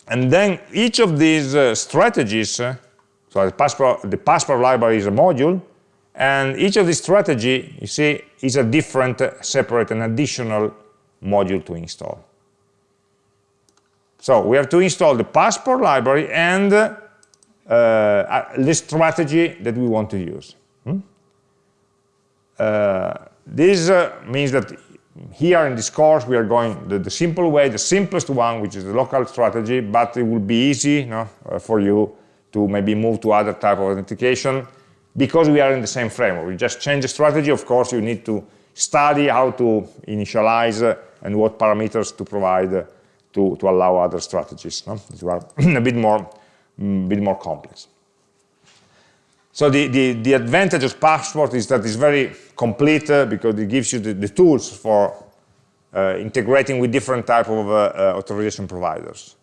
and then each of these uh, strategies, uh, so the passport, the library is a module, and each of these strategy, you see, is a different, uh, separate and additional module to install. So we have to install the passport library and uh, uh the strategy that we want to use. Hmm? Uh, this means that here in this course we are going the, the, simple way, the simplest one, which is the local strategy, but it will be easy uh, for you to maybe move to other type of authentication because we are in the same framework. We just change the strategy. Of course, you need to study how to initialize uh, and what parameters to provide uh, to, to allow other strategies. No? These are a bit more, mm, bit more complex. So the, the, the, advantage of Passport is that it's very complete uh, because it gives you the, the tools for uh, integrating with different type of uh, uh authorization providers.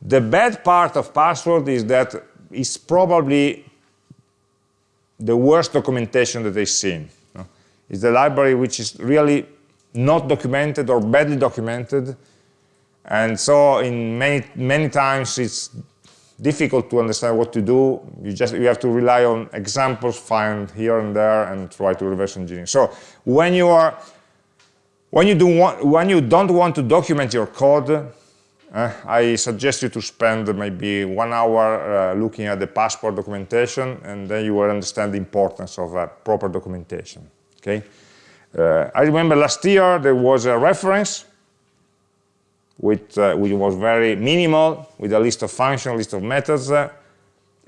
The bad part of Passport is that it's probably the worst documentation that I've seen. It's the library which is really not documented or badly documented. And so in many, many times it's difficult to understand what to do. You just you have to rely on examples, found here and there, and try to reverse engineer. So when you are when you do want, when you don't want to document your code, uh, I suggest you to spend maybe one hour uh, looking at the passport documentation, and then you will understand the importance of uh, proper documentation. Okay. Uh, I remember last year there was a reference which, uh, which was very minimal, with a list of functions, list of methods, uh,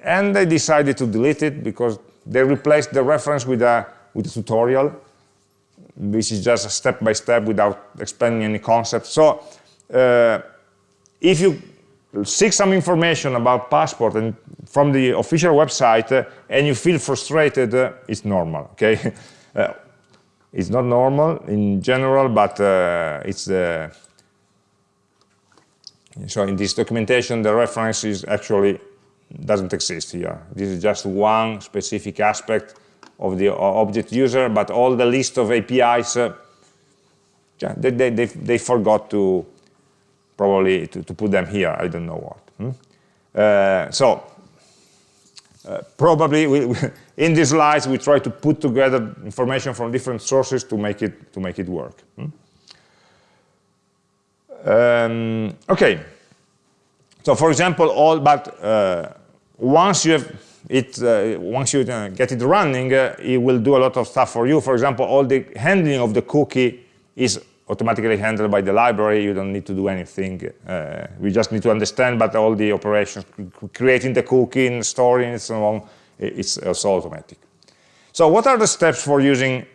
and they decided to delete it because they replaced the reference with a, with a tutorial, this is just a step by step without explaining any concept. So uh, if you seek some information about passport and from the official website uh, and you feel frustrated, uh, it's normal, okay? Uh, it's not normal in general, but uh, it's uh, so in this documentation, the reference is actually doesn't exist here. This is just one specific aspect of the object user, but all the list of APIs, uh, they, they, they, they, forgot to probably to, to, put them here. I don't know what. Hmm? Uh, so uh, probably we, in these slides we try to put together information from different sources to make it to make it work. Hmm? Um, okay. So for example, all but uh, once you have it, uh, once you uh, get it running, uh, it will do a lot of stuff for you. For example, all the handling of the cookie is automatically handled by the library. You don't need to do anything. Uh, we just need to understand, but all the operations, creating the cookie, and storing and so on, it's also automatic. So what are the steps for using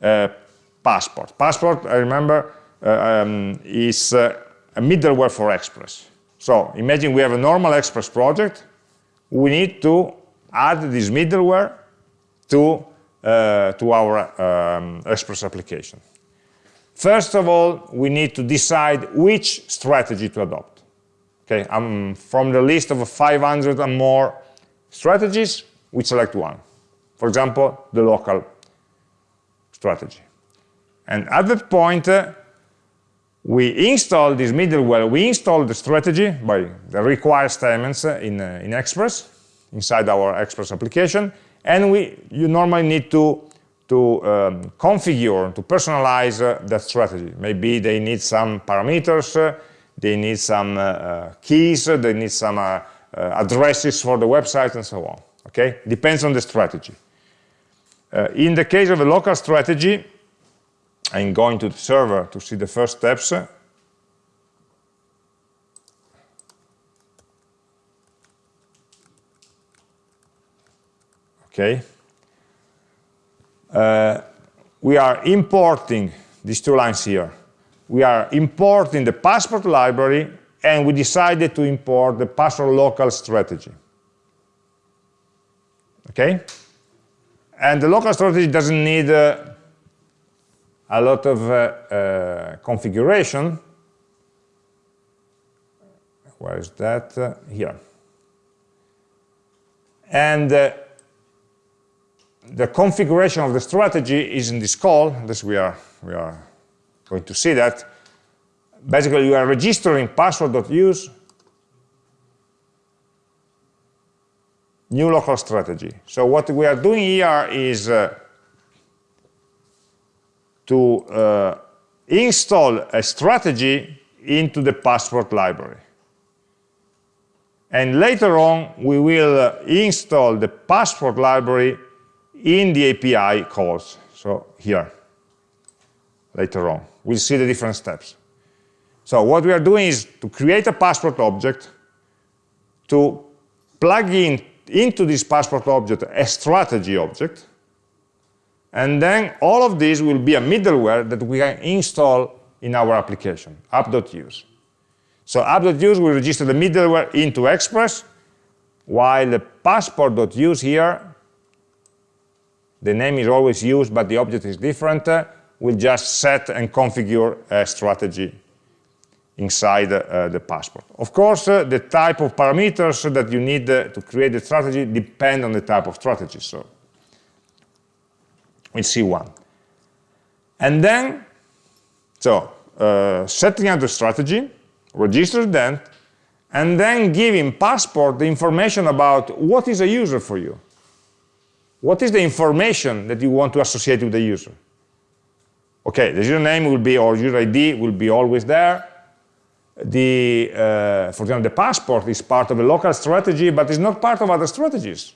uh, Passport? Passport, I remember, uh, um, is a middleware for Express. So imagine we have a normal Express project. We need to add this middleware to, uh, to our um, Express application. First of all, we need to decide which strategy to adopt. Okay, from the list of 500 and more strategies, we select one. For example, the local strategy. And at that point, uh, we install this middleware, we install the strategy by the required statements uh, in, uh, in Express, inside our Express application, and we, you normally need to, to um, configure, to personalize uh, that strategy. Maybe they need some parameters, uh, they need some uh, uh keys, they need some addresses for the website, and so on. Okay, depends on the strategy. in the case of a local strategy, I'm going to the server to see the first steps. okay? Uh, we are importing these two lines here. We are importing the passport library and we decided to import the passport local strategy. Okay? And the local strategy doesn't need uh, a lot of uh, uh, configuration. Where is that? Uh, here. And the configuration of the strategy is in this call. This we are we are going to see that. Basically, you are registering passport.use new local strategy. So what we are doing here is uh, to uh, install a strategy into the passport library. And later on, we will uh, install the passport library in the API calls. So here, later on, we'll see the different steps. So what we are doing is to create a passport object, to plug in into this passport object a strategy object, and then all of these will be a middleware that we can install in our application, app.use. So app.use will register the middleware into Express, while the passport.use here the name is always used, but the object is different, uh, we'll just set and configure a strategy inside uh, the passport. Of course, uh, the type of parameters that you need uh, to create the strategy depend on the type of strategy. So see one. And then, so uh, setting up the strategy, register that, and then giving passport the information about what is a user for you. What is the information that you want to associate with the user? Okay, the username will be, or user ID will be always there. The, uh, for example, the passport is part of a local strategy, but is not part of other strategies.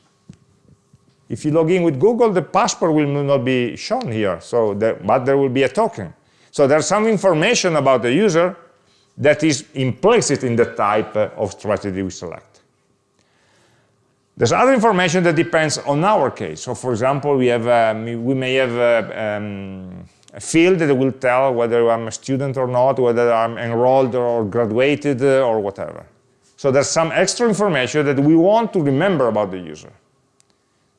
If you log in with Google, the passport will not be shown here, so but there will be a token. So there's some information about the user that is implicit in the type of strategy we select. There's other information that depends on our case. So for example, we, have, um, we may have uh, um, a field that will tell whether I'm a student or not, whether I'm enrolled or graduated uh, or whatever. So there's some extra information that we want to remember about the user.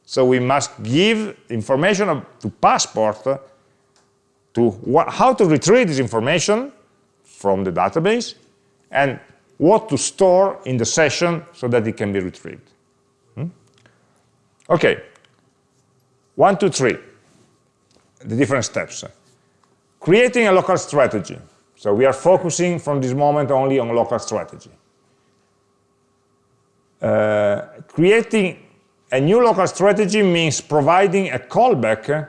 So we must give information to Passport to how to retrieve this information from the database and what to store in the session so that it can be retrieved. Hmm? Okay, one, two, three, the different steps. Creating a local strategy. So we are focusing from this moment only on local strategy. Uh, creating a new local strategy means providing a callback.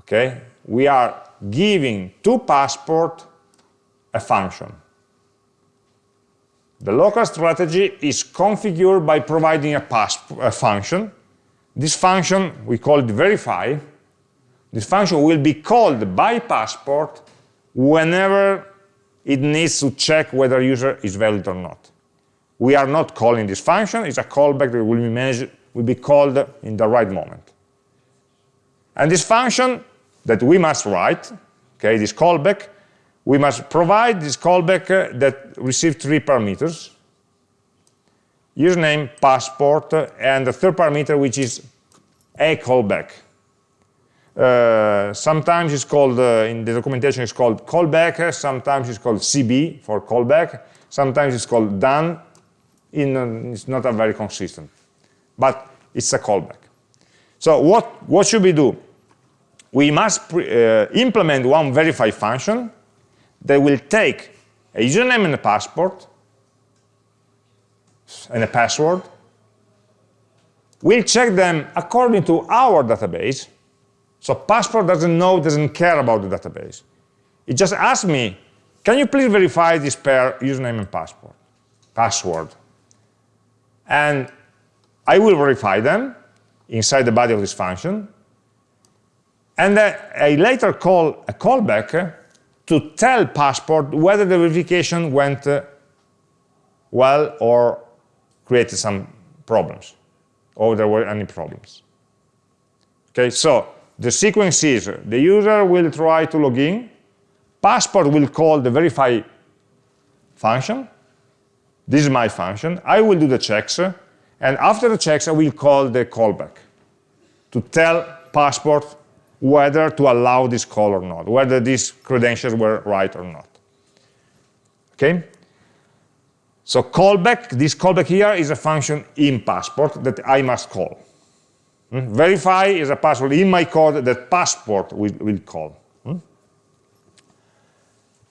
Okay, we are giving to passport a function. The local strategy is configured by providing a, a function. This function, we call it verify. This function will be called by passport whenever it needs to check whether user is valid or not. We are not calling this function, it's a callback that will be, will be called in the right moment. And this function that we must write, okay, this callback, we must provide this callback uh, that receives three parameters, username, passport, uh, and the third parameter, which is a callback. Uh, sometimes it's called, uh, in the documentation, it's called callback, sometimes it's called CB for callback, sometimes it's called done, in, uh, it's not a very consistent, but it's a callback. So what, what should we do? We must implement one verify function that will take a username and a passport and a password. We'll check them according to our database. So passport doesn't know, doesn't care about the database. It just asks me, can you please verify this pair username and passport, password? And I will verify them inside the body of this function. And then I later call a callback to tell Passport whether the verification went uh, well or created some problems, or there were any problems. Okay, so the sequence is the user will try to log in, Passport will call the verify function, this is my function, I will do the checks, and after the checks I will call the callback to tell Passport whether to allow this call or not, whether these credentials were right or not. Okay? So callback, this callback here is a function in passport that I must call. Hmm? Verify is a password in my code that passport will, will call. Hmm?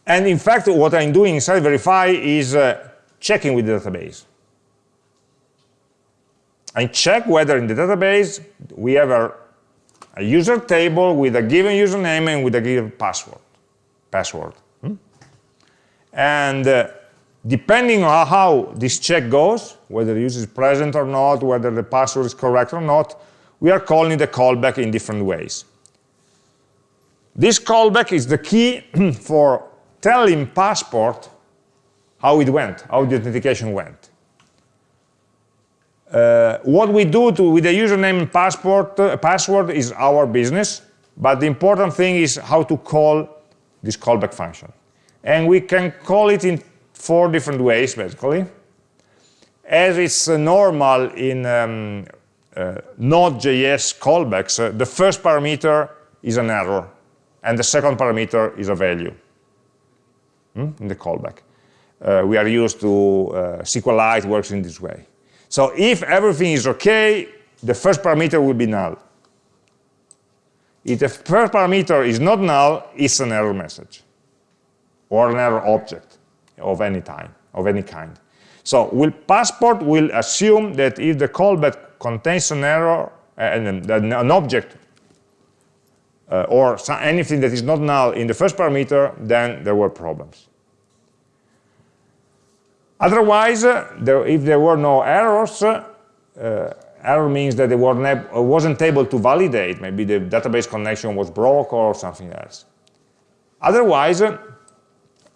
And in fact, what I'm doing inside verify is uh, checking with the database. I check whether in the database we have a a user table with a given username and with a given password. password. Hmm? And uh, depending on how this check goes, whether the user is present or not, whether the password is correct or not, we are calling the callback in different ways. This callback is the key for telling passport how it went, how the authentication went. Uh, what we do to, with the username and passport, uh, password is our business, but the important thing is how to call this callback function. And we can call it in four different ways, basically. As it's uh, normal in um, uh, Node.js callbacks, uh, the first parameter is an error, and the second parameter is a value hmm, in the callback. Uh, we are used to SQLite works in this way. So if everything is okay, the first parameter will be null. If the first parameter is not null, it's an error message or an error object of any time, of any kind. So will passport will assume that if the callback contains an error, and an object, uh, or anything that is not null in the first parameter, then there were problems. Otherwise, uh, there, if there were no errors, uh, error means that they were uh, wasn't able to validate. Maybe the database connection was broke or something else. Otherwise, uh,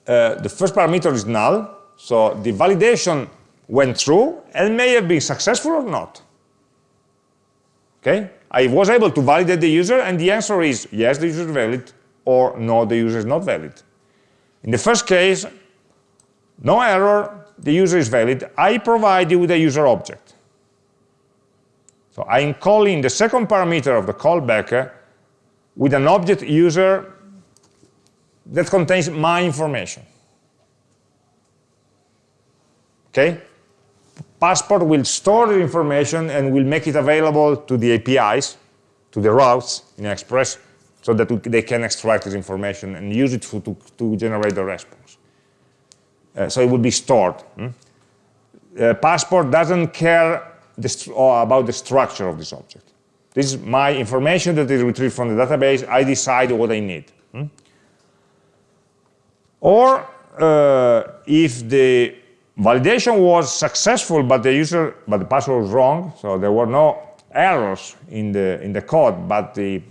the first parameter is null, so the validation went through and may have been successful or not. Okay? I was able to validate the user, and the answer is yes, the user is valid, or no, the user is not valid. In the first case, no error, the user is valid. I provide you with a user object. So I'm calling the second parameter of the callback uh, with an object user that contains my information. Okay? Passport will store the information and will make it available to the APIs, to the routes in Express, so that they can extract this information and use it to, to, to generate the response. Uh, so it will be stored. Hmm? Uh, Passport doesn't care the, uh, about the structure of this object. This is my information that is retrieved from the database. I decide what I need. Hmm? Or uh, if the validation was successful, but the user, but the password was wrong, so there were no errors in the in the code, but the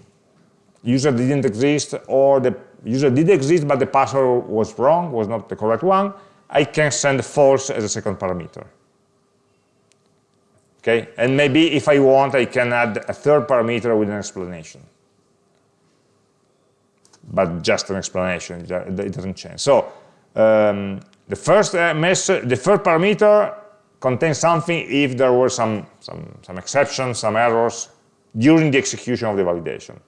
user didn't exist, or the user did exist, but the password was wrong, was not the correct one, I can send false as a second parameter. Okay, and maybe if I want, I can add a third parameter with an explanation. But just an explanation, it doesn't change. So um, the first uh, message, the first parameter contains something if there were some, some, some exceptions, some errors during the execution of the validation.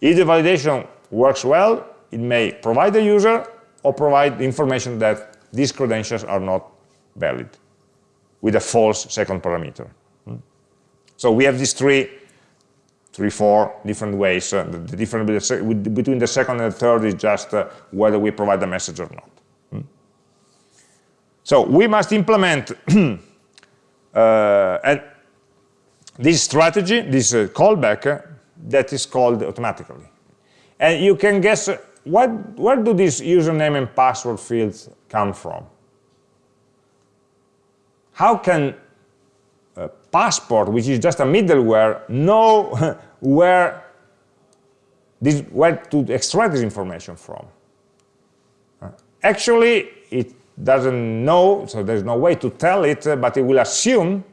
If the validation works well, it may provide the user or provide the information that these credentials are not valid with a false second parameter. So we have these three, three, four different ways. Uh, the, the difference between the second and the third is just uh, whether we provide the message or not. Hmm? So we must implement uh, this strategy, this uh, callback, uh, that is called automatically. And you can guess uh, what, where do these username and password fields come from? How can a passport, which is just a middleware, know where, this, where to extract this information from. Uh, actually, it doesn't know, so there's no way to tell it, uh, but it will assume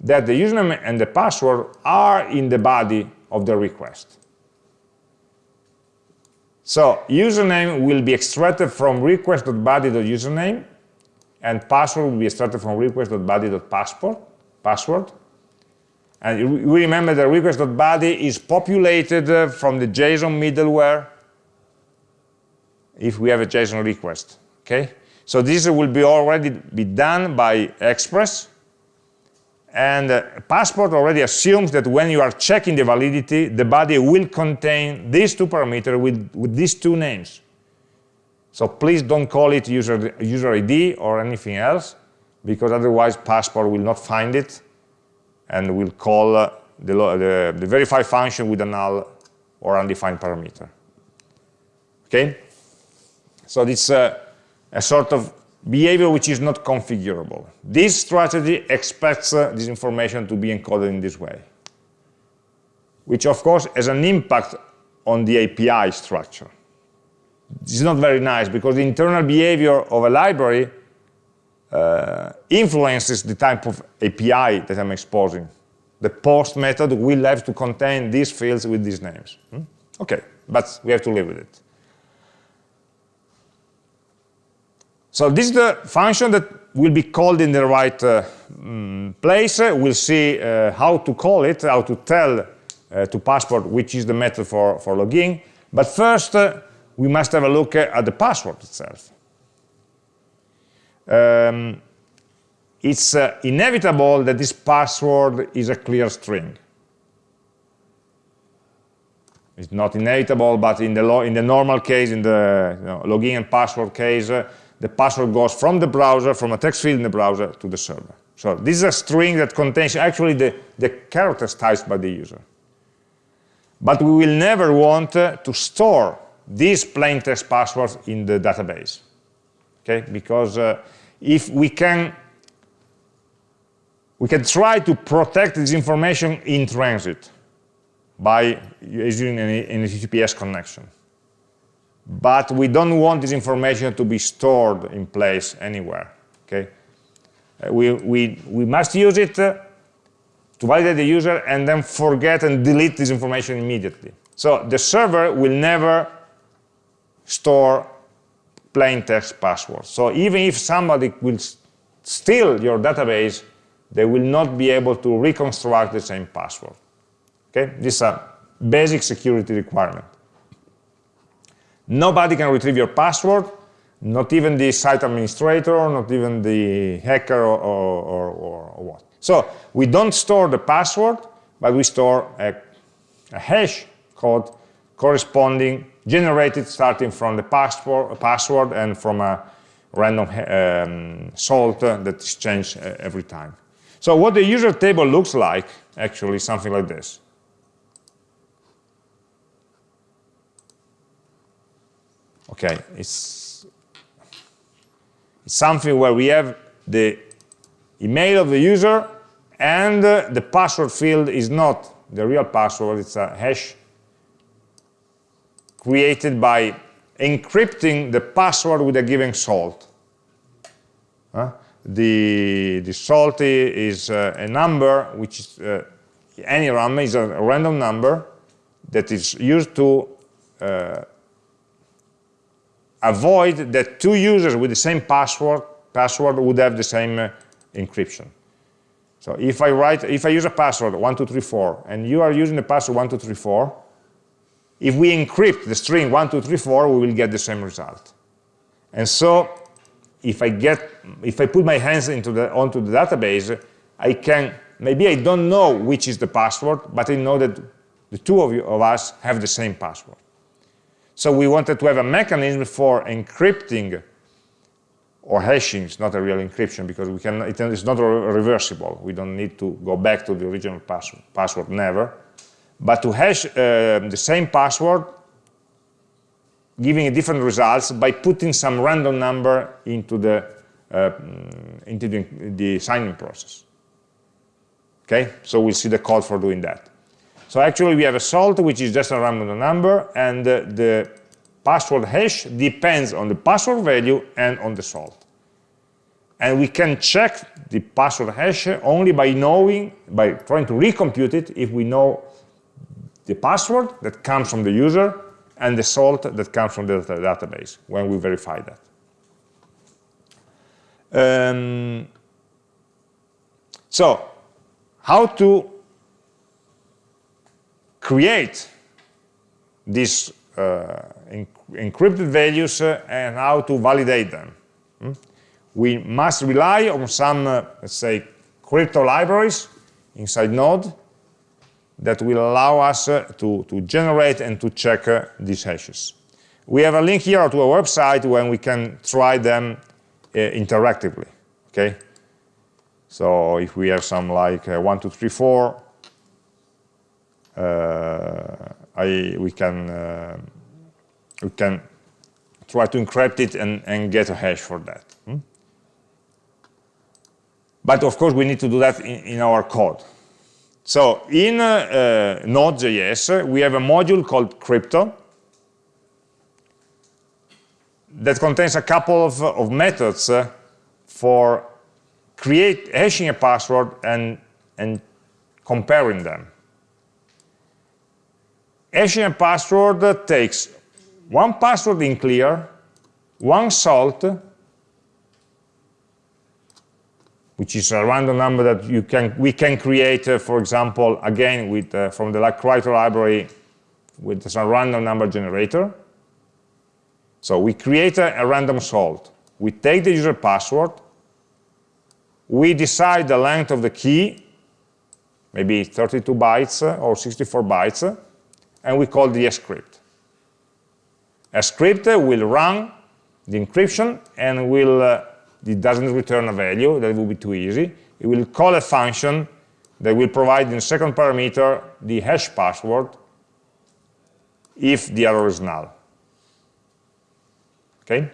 that the username and the password are in the body of the request. So username will be extracted from request.body.username, and password will be extracted from request.body.passport password. And we remember the request.body is populated uh, from the JSON middleware if we have a JSON request, okay? So this will be already be done by Express, and uh, Passport already assumes that when you are checking the validity, the body will contain these two parameters with, with these two names. So please don't call it user, user ID or anything else because otherwise Passport will not find it and will call uh, the, the, the verify function with a null or undefined parameter. Okay? So it's a, a sort of behavior which is not configurable. This strategy expects uh, this information to be encoded in this way, which of course has an impact on the API structure. This is not very nice because the internal behavior of a library uh, influences the type of API that I'm exposing. The post method will have to contain these fields with these names. Hmm? Okay, but we have to live with it. So this is the function that will be called in the right uh, mm, place. We'll see uh, how to call it, how to tell uh, to Passport which is the method for, for login. But first, uh, we must have a look at the password itself um, it's uh, inevitable that this password is a clear string. It's not inevitable, but in the, in the normal case, in the you know, login and password case, uh, the password goes from the browser, from a text field in the browser to the server. So this is a string that contains actually the, the characters typed by the user. But we will never want uh, to store these plain text passwords in the database, okay? Because uh, if we can we can try to protect this information in transit by using an, an HTTPS connection. But we don't want this information to be stored in place anywhere. Okay, uh, we we we must use it uh, to validate the user and then forget and delete this information immediately. So the server will never store plain text passwords. So even if somebody will steal your database, they will not be able to reconstruct the same password. Okay, this is a basic security requirement. Nobody can retrieve your password, not even the site administrator, not even the hacker or, or, or, or what. So we don't store the password, but we store a, a hash code corresponding, generated starting from the password, password and from a random um, salt that is changed uh, every time. So what the user table looks like, actually something like this. Okay, it's, it's something where we have the email of the user and uh, the password field is not the real password, it's a hash created by encrypting the password with a given salt. The, the salt is uh, a number, which is, uh, any RAM is a random number that is used to uh, avoid that two users with the same password, password would have the same uh, encryption. So if I write, if I use a password 1234 and you are using the password 1234, if we encrypt the string 1234, we will get the same result. And so if I get, if I put my hands into the, onto the database, I can, maybe I don't know which is the password, but I know that the two of, you, of us have the same password. So we wanted to have a mechanism for encrypting or hashing, it's not a real encryption because we can, it's not reversible. We don't need to go back to the original password, password never. But to hash uh, the same password, giving different results by putting some random number into the, uh, into the, the signing process. Okay, so we'll see the code for doing that. So actually we have a salt, which is just a random number, and uh, the password hash depends on the password value and on the salt. And we can check the password hash only by knowing, by trying to recompute it if we know the password that comes from the user and the salt that comes from the database when we verify that. Um, so, how to create these uh, encrypted values uh, and how to validate them. Hmm? We must rely on some, uh, let's say, crypto libraries inside Node that will allow us uh, to, to generate and to check uh, these hashes. We have a link here to a website where we can try them uh, interactively, okay? So if we have some like one, two, three, four, uh, I, we can uh, we can try to encrypt it and, and get a hash for that. Hmm? But of course, we need to do that in, in our code. So in uh, uh, Node.js, we have a module called crypto that contains a couple of, of methods uh, for create hashing a password and, and comparing them. Hashing password takes one password in clear, one salt, which is a random number that you can we can create, uh, for example, again with uh, from the Writer library with some random number generator. So we create a, a random salt. We take the user password. We decide the length of the key, maybe 32 bytes or 64 bytes and we call the scrypt. A scrypt will run the encryption and will, uh, it doesn't return a value, that will be too easy. It will call a function that will provide in the second parameter the hash password if the error is null. Okay?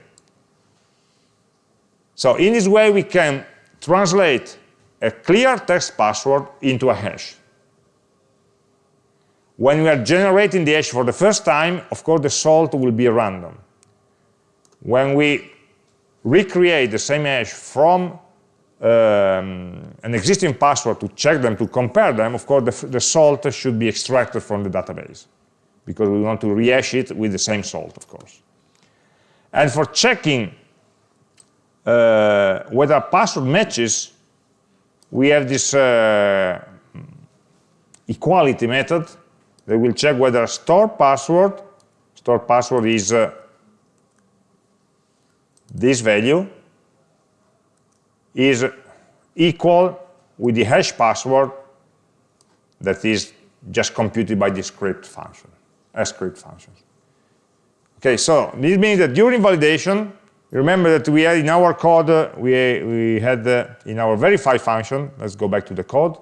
So in this way we can translate a clear text password into a hash. When we are generating the hash for the first time, of course, the salt will be random. When we recreate the same hash from um, an existing password to check them, to compare them, of course, the, the, salt should be extracted from the database because we want to rehash it with the same salt, of course. And for checking uh, whether a password matches, we have this uh, equality method that will check whether store password, store password is uh, this value, is equal with the hash password that is just computed by the scrypt function, a scrypt function. Okay, so this means that during validation, remember that we had in our code, uh, we, we had uh, in our verify function, let's go back to the code.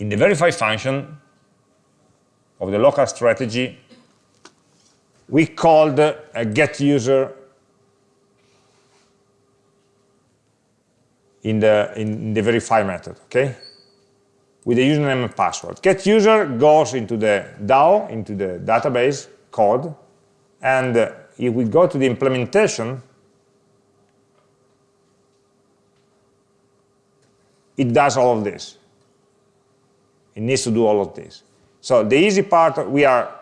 In the verify function of the local strategy, we called a get user in the, in the verify method, okay? With the username and password. Get user goes into the DAO, into the database code, and if we go to the implementation, it does all of this. It needs to do all of this. So the easy part, we are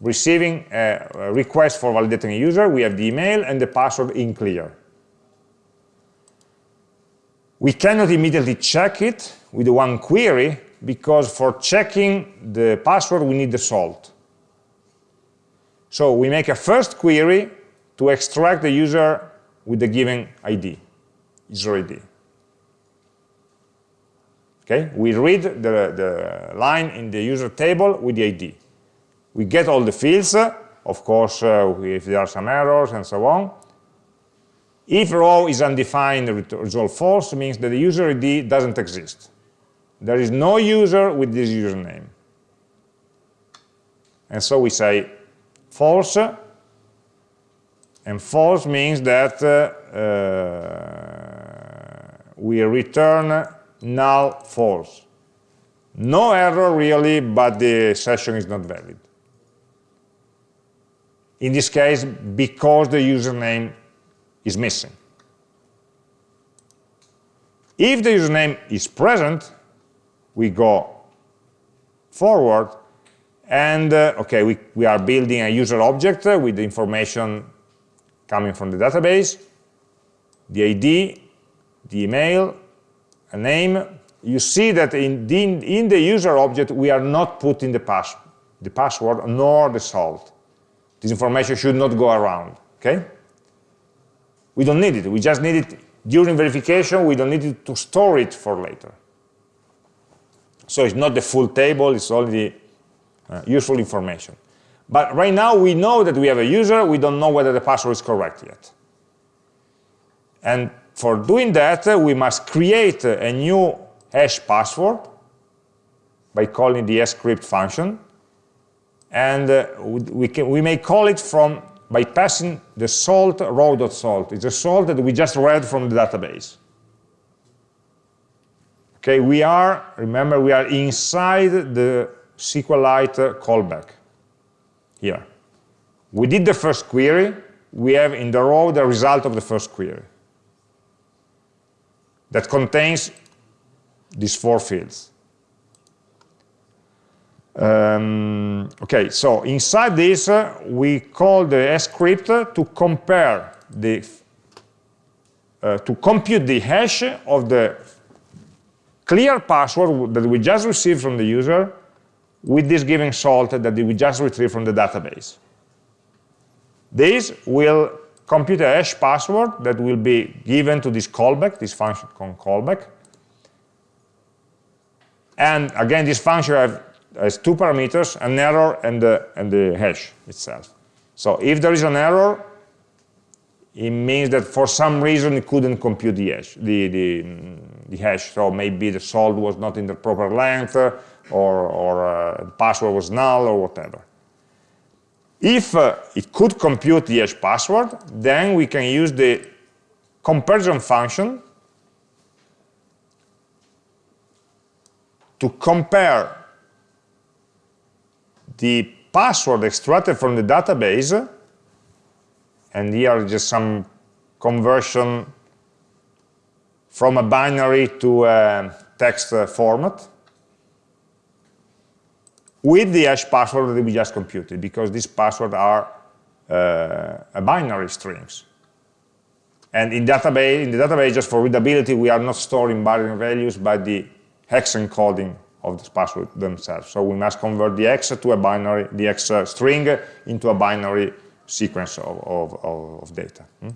receiving a request for validating a user, we have the email and the password in clear. We cannot immediately check it with one query because for checking the password we need the salt. So we make a first query to extract the user with the given ID, user ID. Okay, we read the, the line in the user table with the ID. We get all the fields, of course, uh, if there are some errors and so on, if row is undefined, result false means that the user ID doesn't exist. There is no user with this username. And so we say false, and false means that uh, uh, we return null false. No error really, but the session is not valid. In this case, because the username is missing. If the username is present, we go forward and, uh, okay, we, we are building a user object uh, with the information coming from the database, the ID, the email, a name. You see that in the, in the user object, we are not putting the, pass, the password nor the salt. This information should not go around, okay? We don't need it. We just need it during verification. We don't need it to store it for later. So it's not the full table. It's only uh, useful information. But right now, we know that we have a user. We don't know whether the password is correct yet. And for doing that, uh, we must create a new hash password by calling the scrypt function. And uh, we, can, we may call it from by passing the salt row.salt. It's a salt that we just read from the database. Okay, we are, remember, we are inside the SQLite callback here. We did the first query. We have in the row the result of the first query that contains these four fields. Um, okay, so inside this, uh, we call the scrypt to compare the, uh, to compute the hash of the clear password that we just received from the user with this given salt that we just retrieved from the database. This will compute a hash password that will be given to this callback, this function callback. And again, this function have has two parameters, an error and the, and the hash itself. So if there is an error, it means that for some reason it couldn't compute the hash, the, the, the hash. So maybe the salt was not in the proper length, or, or uh, the password was null, or whatever. If uh, it could compute the hash password, then we can use the comparison function to compare the password extracted from the database, and here just some conversion from a binary to a text format with the hash password that we just computed, because these passwords are uh, binary strings. And in database, in the database, just for readability, we are not storing binary values, but the hex encoding of the password themselves. So we must convert the hex to a binary, the hex uh, string into a binary sequence of, of, of data. Hmm?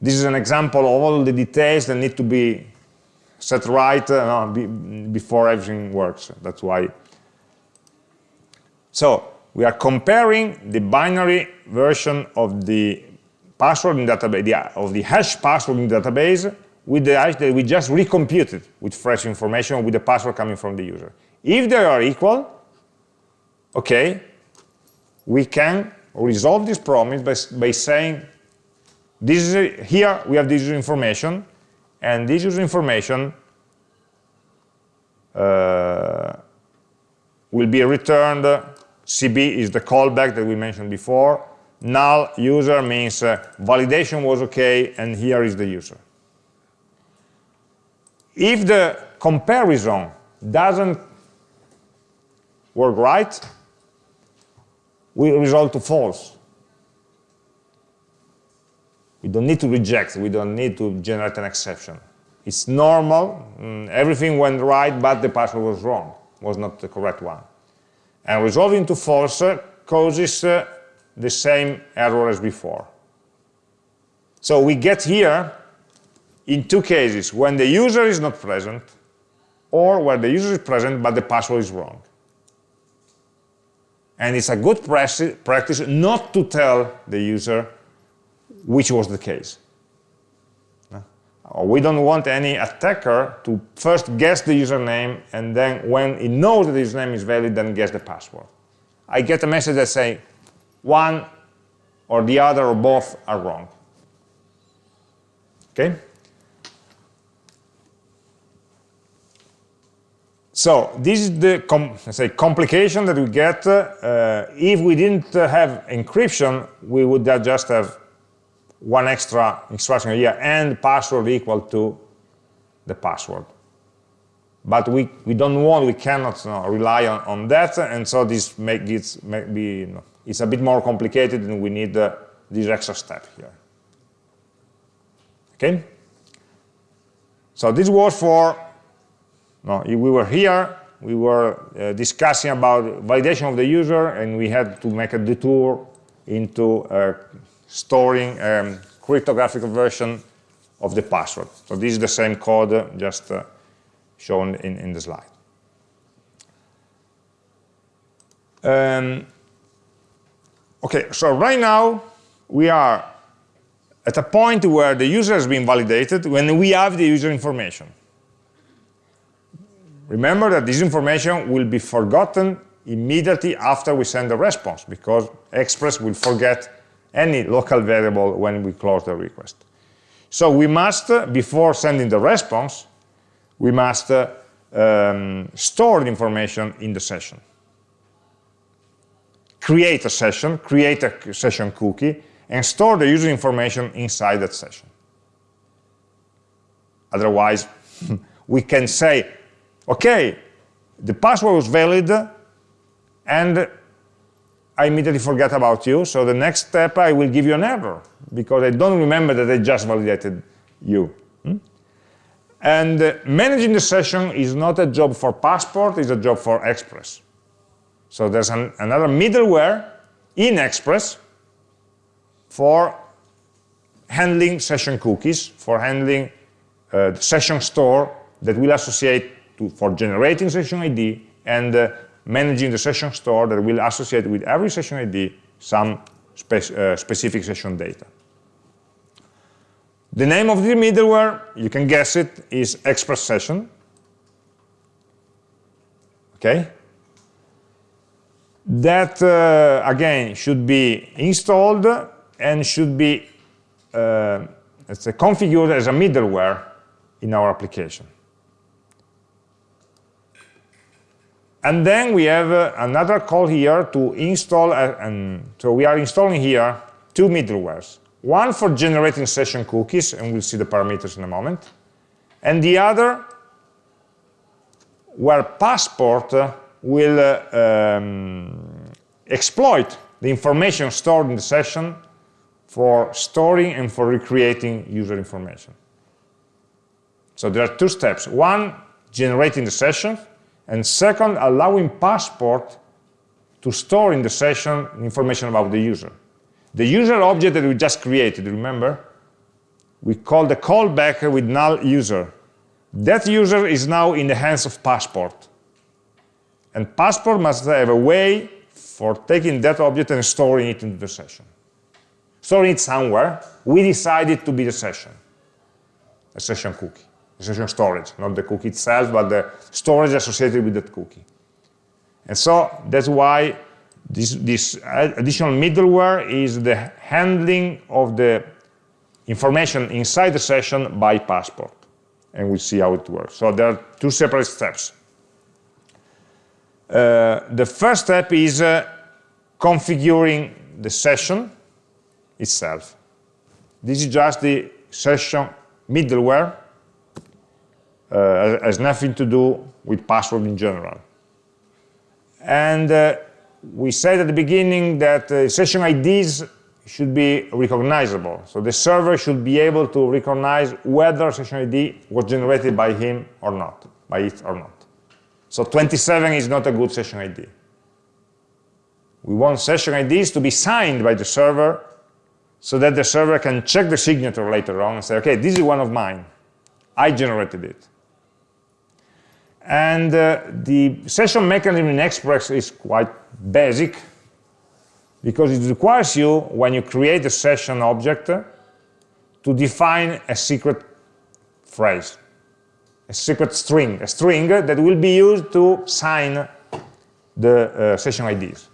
This is an example of all the details that need to be set right uh, be, before everything works. That's why. So we are comparing the binary version of the password in database, of the hash password in the database with the hash that we just recomputed with fresh information with the password coming from the user. If they are equal, okay, we can resolve this problem by, by saying this is here we have this information and this user information uh, will be returned CB is the callback that we mentioned before. Null user means uh, validation was okay, and here is the user. If the comparison doesn't work right, we result to false. We don't need to reject, we don't need to generate an exception. It's normal, mm, everything went right, but the password was wrong, was not the correct one. And resolving to false causes uh, the same error as before. So we get here in two cases, when the user is not present, or where the user is present but the password is wrong. And it's a good practice not to tell the user which was the case. We don't want any attacker to first guess the username and then when he knows that the username is valid, then guess the password. I get a message that say one or the other or both are wrong. Okay? So this is the let's say complication that we get. Uh, if we didn't have encryption, we would just have one extra instruction here and password equal to the password. But we, we don't want, we cannot you know, rely on, on that, and so this make it, make be, you know, it's a bit more complicated and we need uh, this extra step here. Okay? So this was for, no, we were here, we were uh, discussing about validation of the user, and we had to make a detour into uh, storing um, cryptographic version of the password. So this is the same code just uh, shown in, in the slide. Um, okay, so right now we are at a point where the user has been validated when we have the user information. Remember that this information will be forgotten immediately after we send the response because Express will forget any local variable when we close the request. So we must, before sending the response, we must um, store the information in the session. Create a session, create a session cookie, and store the user information inside that session. Otherwise, we can say, okay, the password was valid, and I immediately forget about you. So the next step, I will give you an error because I don't remember that I just validated you. Hmm? And uh, managing the session is not a job for Passport, it's a job for Express. So there's an, another middleware in Express for handling session cookies, for handling uh, the session store that will associate to, for generating session ID and uh, managing the session store that will associate with every session ID some spe uh, specific session data. The name of the middleware, you can guess it, is Express Session. Okay? That, uh, again, should be installed and should be uh, configured as a middleware in our application. And then we have uh, another call here to install, uh, and so we are installing here two middlewares. One for generating session cookies, and we'll see the parameters in a moment. And the other where Passport uh, will uh, um, exploit the information stored in the session for storing and for recreating user information. So there are two steps. One, generating the session, and second, allowing Passport to store in the session information about the user. The user object that we just created, remember? We call the callback with null user. That user is now in the hands of Passport. And Passport must have a way for taking that object and storing it into the session. Storing it somewhere, we decided to be the session, a session cookie, session storage, not the cookie itself, but the storage associated with that cookie. And so that's why this, this additional middleware is the handling of the information inside the session by Passport. And we'll see how it works. So there are two separate steps. Uh, the first step is uh, configuring the session itself. This is just the session middleware. Uh, has nothing to do with password in general. And uh, we said at the beginning that uh, session IDs should be recognizable. So the server should be able to recognize whether session ID was generated by him or not, by it or not. So 27 is not a good session ID. We want session IDs to be signed by the server so that the server can check the signature later on and say, okay, this is one of mine. I generated it. And uh, the session mechanism in Express is quite basic because it requires you, when you create a session object, to define a secret phrase, a secret string, a string that will be used to sign the uh, session IDs.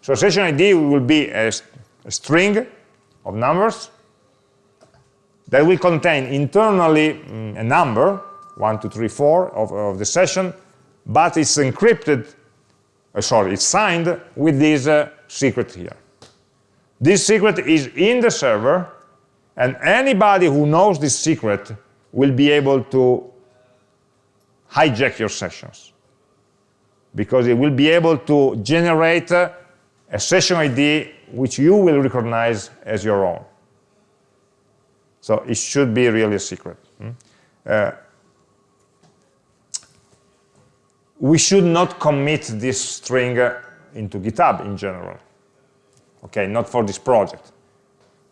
So session ID will be a, a string of numbers that will contain internally mm, a number one, two, three, four of, of the session, but it's encrypted, uh, sorry, it's signed with this uh, secret here. This secret is in the server, and anybody who knows this secret will be able to hijack your sessions because it will be able to generate uh, a session ID which you will recognize as your own. So it should be really a secret. Hmm? Uh, we should not commit this string uh, into GitHub in general. Okay, not for this project.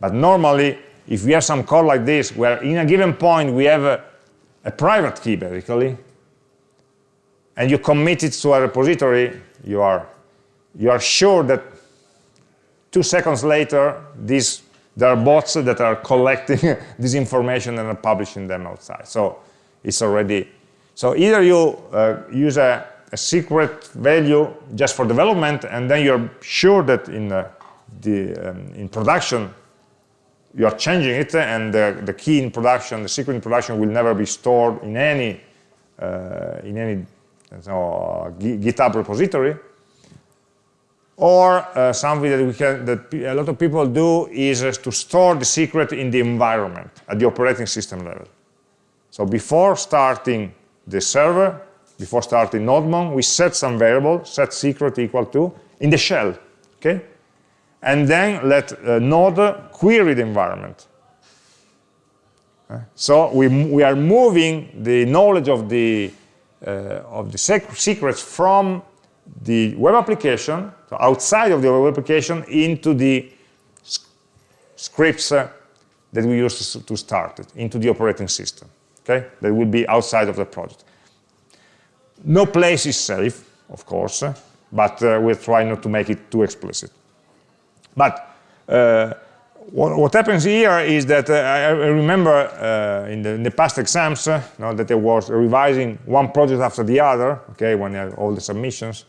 But normally, if we have some code like this, where in a given point we have a, a private key, basically, and you commit it to a repository, you are, you are sure that two seconds later, these, there are bots that are collecting this information and are publishing them outside. So it's already so either you uh, use a, a, secret value just for development, and then you're sure that in uh, the um, in production you are changing it, and the, the, key in production, the secret in production, will never be stored in any uh, in any so, GitHub repository. Or uh, something that we can that a lot of people do is uh, to store the secret in the environment at the operating system level. So before starting the server, before starting nodemon, we set some variable, set secret equal to, in the shell, okay? And then let uh, node query the environment. So we, we are moving the knowledge of the, uh, of the secrets from the web application, so outside of the web application, into the scripts uh, that we use to start it, into the operating system okay? That will be outside of the project. No place is safe, of course, but uh, we'll try not to make it too explicit. But uh, what, what, happens here is that uh, I, remember uh, in the, in, the, past exams uh, that I was revising one project after the other, okay, when all the submissions.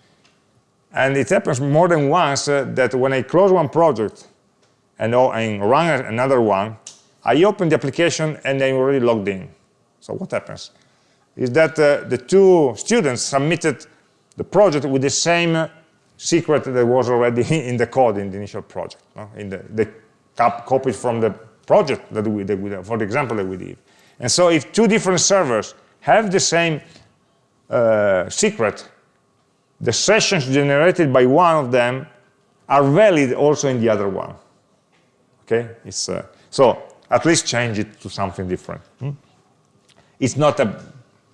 And it happens more than once uh, that when I close one project and, and run another one, I open the application and I'm already logged in. So what happens? Is that uh, the two students submitted the project with the same secret that was already in the code in the initial project, no? in the, copies from the project that we, that we, for the example that we did. And so if two different servers have the same uh, secret, the sessions generated by one of them are valid also in the other one. Okay, it's, uh, so at least change it to something different. Hmm? It's not a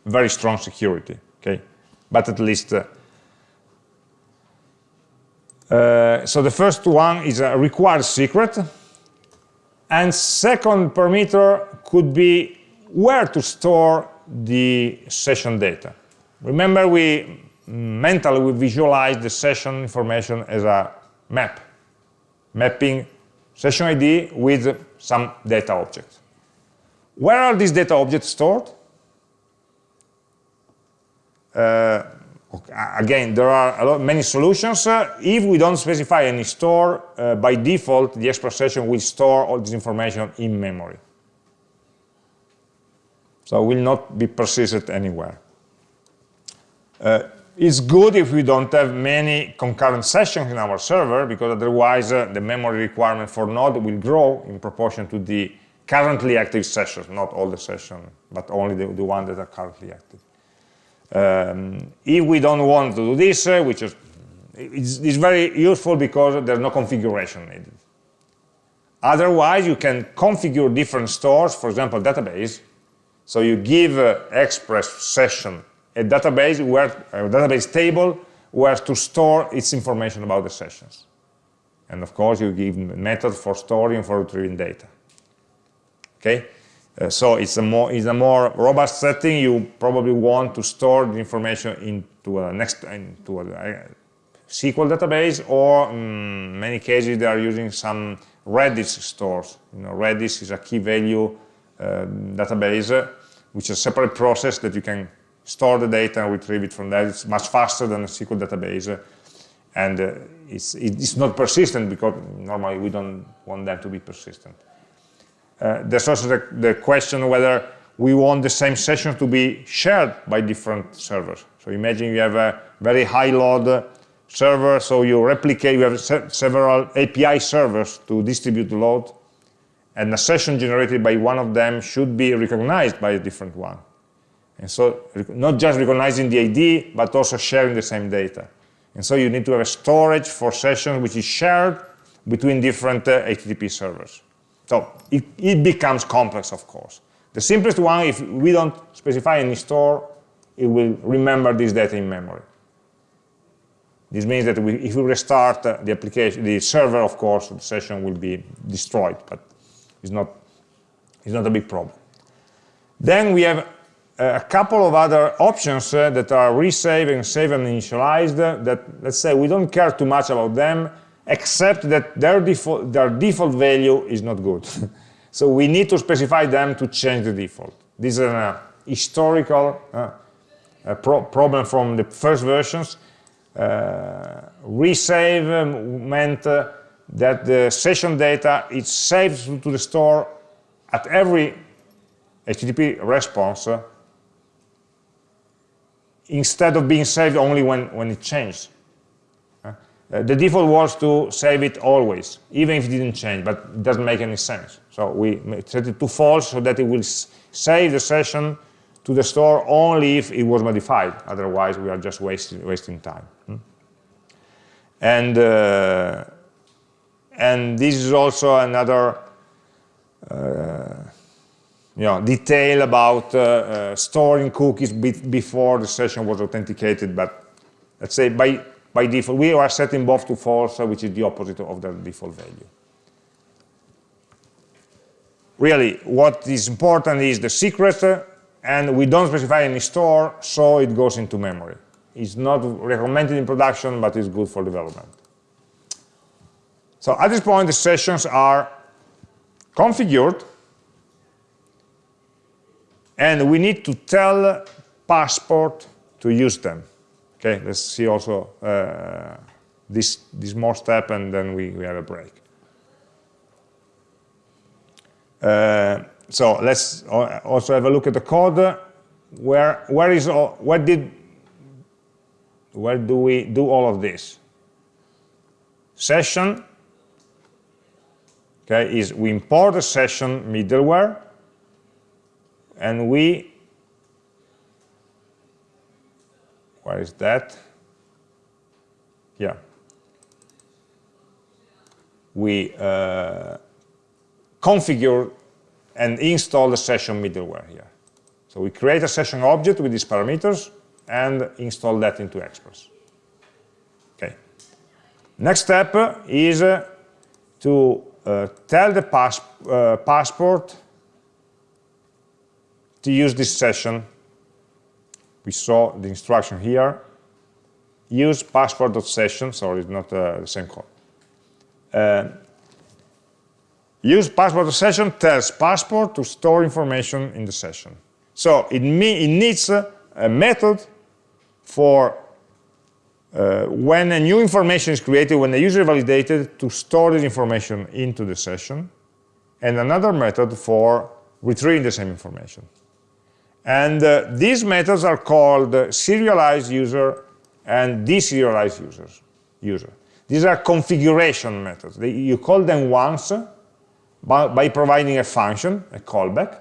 very strong security, okay, but at least. Uh, uh, so the first one is a required secret, and second parameter could be where to store the session data. Remember, we mentally we visualize the session information as a map, mapping session ID with some data objects. Where are these data objects stored? Uh, again, there are lot, many solutions. Uh, if we don't specify any store, uh, by default, the Express session will store all this information in memory. So it will not be persisted anywhere. Uh, it's good if we don't have many concurrent sessions in our server, because otherwise uh, the memory requirement for node will grow in proportion to the currently active sessions, not all the sessions, but only the, the ones that are currently active. Um, if we don't want to do this, uh, which is it's, it's, very useful because there's no configuration needed. Otherwise, you can configure different stores, for example, database. So you give uh, Express session a database where a database table where to store its information about the sessions. And of course, you give method for storing for retrieving data. Okay, uh, so it's a more it's a more robust setting. You probably want to store the information into a next into a, a SQL database, or in mm, many cases they are using some Redis stores. You know, Redis is a key value uh, database, uh, which is a separate process that you can store the data and retrieve it from there. It's much faster than a SQL database. And uh, it's, it's not persistent because normally we don't want them to be persistent. Uh, there's also the, the, question whether we want the same session to be shared by different servers. So imagine you have a very high load server, so you replicate, you have se several API servers to distribute the load, and a session generated by one of them should be recognized by a different one. And so not just recognizing the ID, but also sharing the same data. And so you need to have a storage for sessions which is shared between different uh, HTTP servers. So it, it, becomes complex, of course. The simplest one, if we don't specify any store, it will remember this data in memory. This means that we, if we restart uh, the application, the server, of course, the session will be destroyed, but it's not, it's not a big problem. Then we have a couple of other options uh, that are resave and saveUninitialized uh, that, let's say, we don't care too much about them, except that their default, their default value is not good. so we need to specify them to change the default. This is a historical uh, a pro problem from the first versions. Uh, resave meant uh, that the session data is saved to the store at every HTTP response instead of being saved only when, when it changed. Uh, the default was to save it always, even if it didn't change, but it doesn't make any sense. So we set it to false so that it will save the session to the store only if it was modified. Otherwise, we are just wasting, wasting time. Hmm? And, uh, and this is also another uh, you know, detail about uh, uh, storing cookies be before the session was authenticated, but let's say by, by default, we are setting both to false, which is the opposite of the default value. Really, what is important is the secret, and we don't specify any store, so it goes into memory. It's not recommended in production, but it's good for development. So at this point, the sessions are configured, and we need to tell passport to use them. Okay, let's see also uh, this, this more step and then we, we have a break. Uh, so let's also have a look at the code. Where, where is, where did, where do we do all of this? Session, okay, is we import a session middleware, and we, where is that? Yeah. We uh, configure and install the session middleware here. So we create a session object with these parameters and install that into Express. Okay. Next step is uh, to uh, tell the pass uh, passport to use this session. We saw the instruction here. Use passport.session, sorry, it's not uh, the same code. Uh, use passport.session tells passport to store information in the session. So it, it needs a method for uh, when a new information is created, when the user validated, to store this information into the session, and another method for retrieving the same information. And uh, these methods are called serialized user and deserialized users, user. These are configuration methods. They, you call them once by, by providing a function, a callback,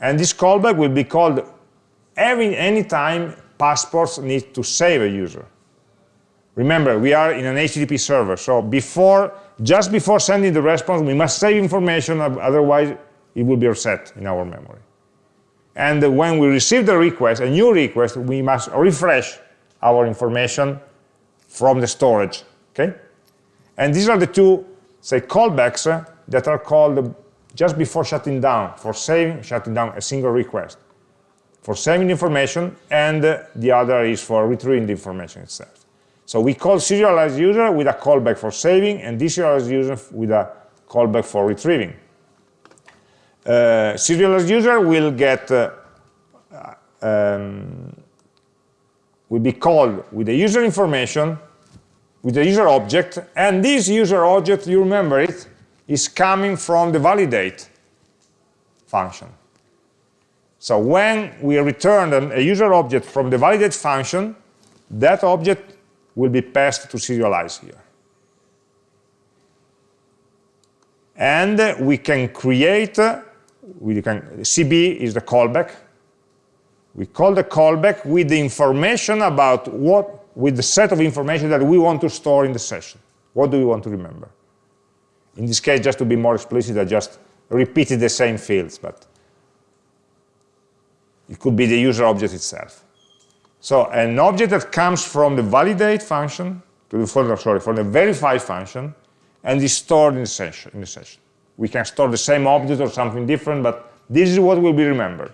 and this callback will be called every any time passports need to save a user. Remember, we are in an HTTP server, so before, just before sending the response, we must save information, otherwise it will be reset in our memory. And when we receive the request, a new request, we must refresh our information from the storage, okay? And these are the two, say, callbacks uh, that are called just before shutting down, for saving, shutting down a single request, for saving information, and uh, the other is for retrieving the information itself. So we call serialized user with a callback for saving, and deserialized user with a callback for retrieving uh, serialized user will get uh, um, will be called with the user information with the user object and this user object you remember it is coming from the validate function. So when we return a user object from the validate function that object will be passed to serialize here. And we can create we can, CB is the callback. We call the callback with the information about what, with the set of information that we want to store in the session. What do we want to remember? In this case, just to be more explicit, I just repeated the same fields, but it could be the user object itself. So an object that comes from the validate function, to the, sorry, from the verify function, and is stored in the session. In the session. We can store the same object or something different, but this is what will be remembered.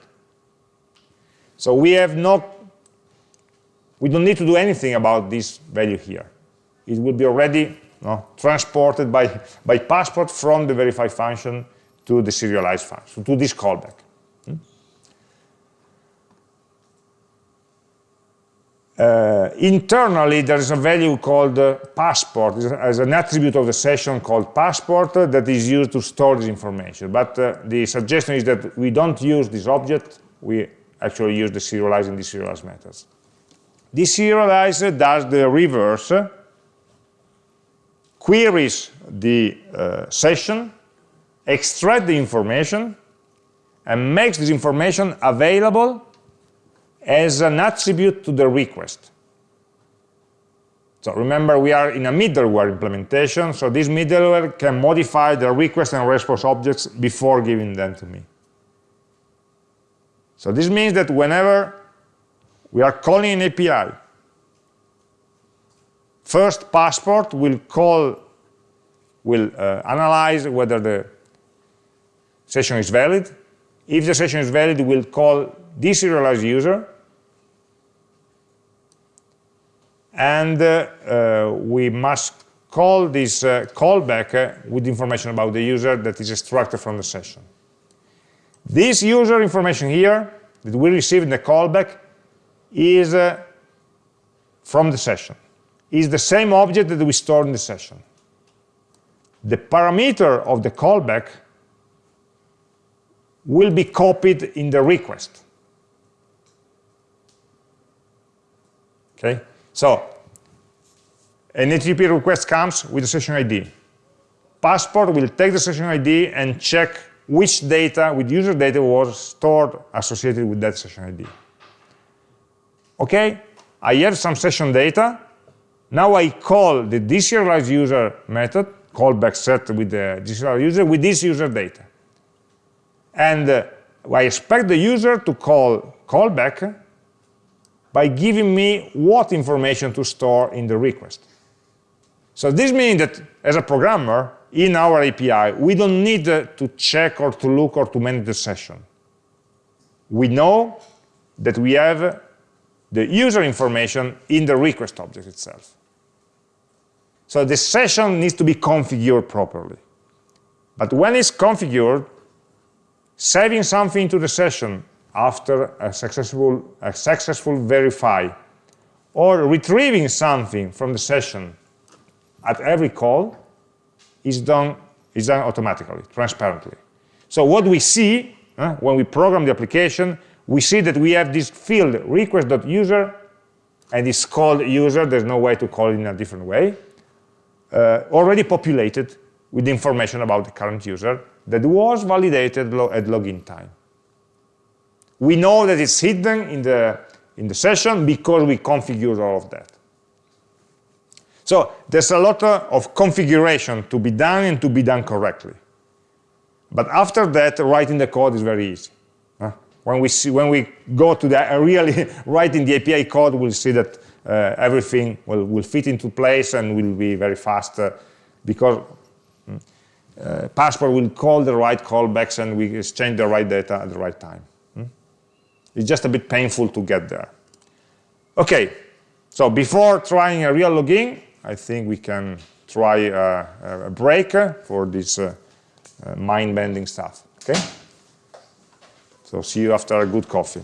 So we have no, we don't need to do anything about this value here. It will be already transported by, by passport from the verify function to the serialized function, to this callback. Uh, internally, there is a value called uh, passport, as an attribute of the session called passport uh, that is used to store this information. But uh, the suggestion is that we don't use this object, we actually use the serialize and deserialize methods. Deserialize does the reverse, queries the uh, session, extract the information, and makes this information available as an attribute to the request. So remember, we are in a middleware implementation, so this middleware can modify the request and response objects before giving them to me. So this means that whenever we are calling an API, first passport will call, will uh, analyze whether the session is valid. If the session is valid, we'll call deserialized user, and uh, uh, we must call this uh, callback uh, with information about the user that is extracted from the session. This user information here that we receive in the callback is uh, from the session, is the same object that we stored in the session. The parameter of the callback will be copied in the request. Okay? So an HTTP request comes with a session ID. Passport will take the session ID and check which data, with user data, was stored associated with that session ID. Okay, I have some session data. Now I call the deserialized user method, callback set with the deserialized user, with this user data. And uh, I expect the user to call callback by giving me what information to store in the request. So this means that as a programmer, in our API, we don't need uh, to check or to look or to manage the session. We know that we have the user information in the request object itself. So the session needs to be configured properly. But when it's configured, saving something to the session after a successful, a successful verify, or retrieving something from the session at every call is done, is done automatically, transparently. So what we see uh, when we program the application, we see that we have this field request.user, and it's called user, there's no way to call it in a different way, uh, already populated with information about the current user that was validated at login time. We know that it's hidden in the, in the session because we configured all of that. So there's a lot of configuration to be done and to be done correctly. But after that, writing the code is very easy. When we, see, when we go to the, really writing the API code, we'll see that uh, everything will, will fit into place and will be very fast uh, because mm, uh, Passport will call the right callbacks and we exchange the right data at the right time. It's just a bit painful to get there. Okay, so before trying a real login, I think we can try a, a break for this uh, uh, mind-bending stuff. Okay? So see you after a good coffee.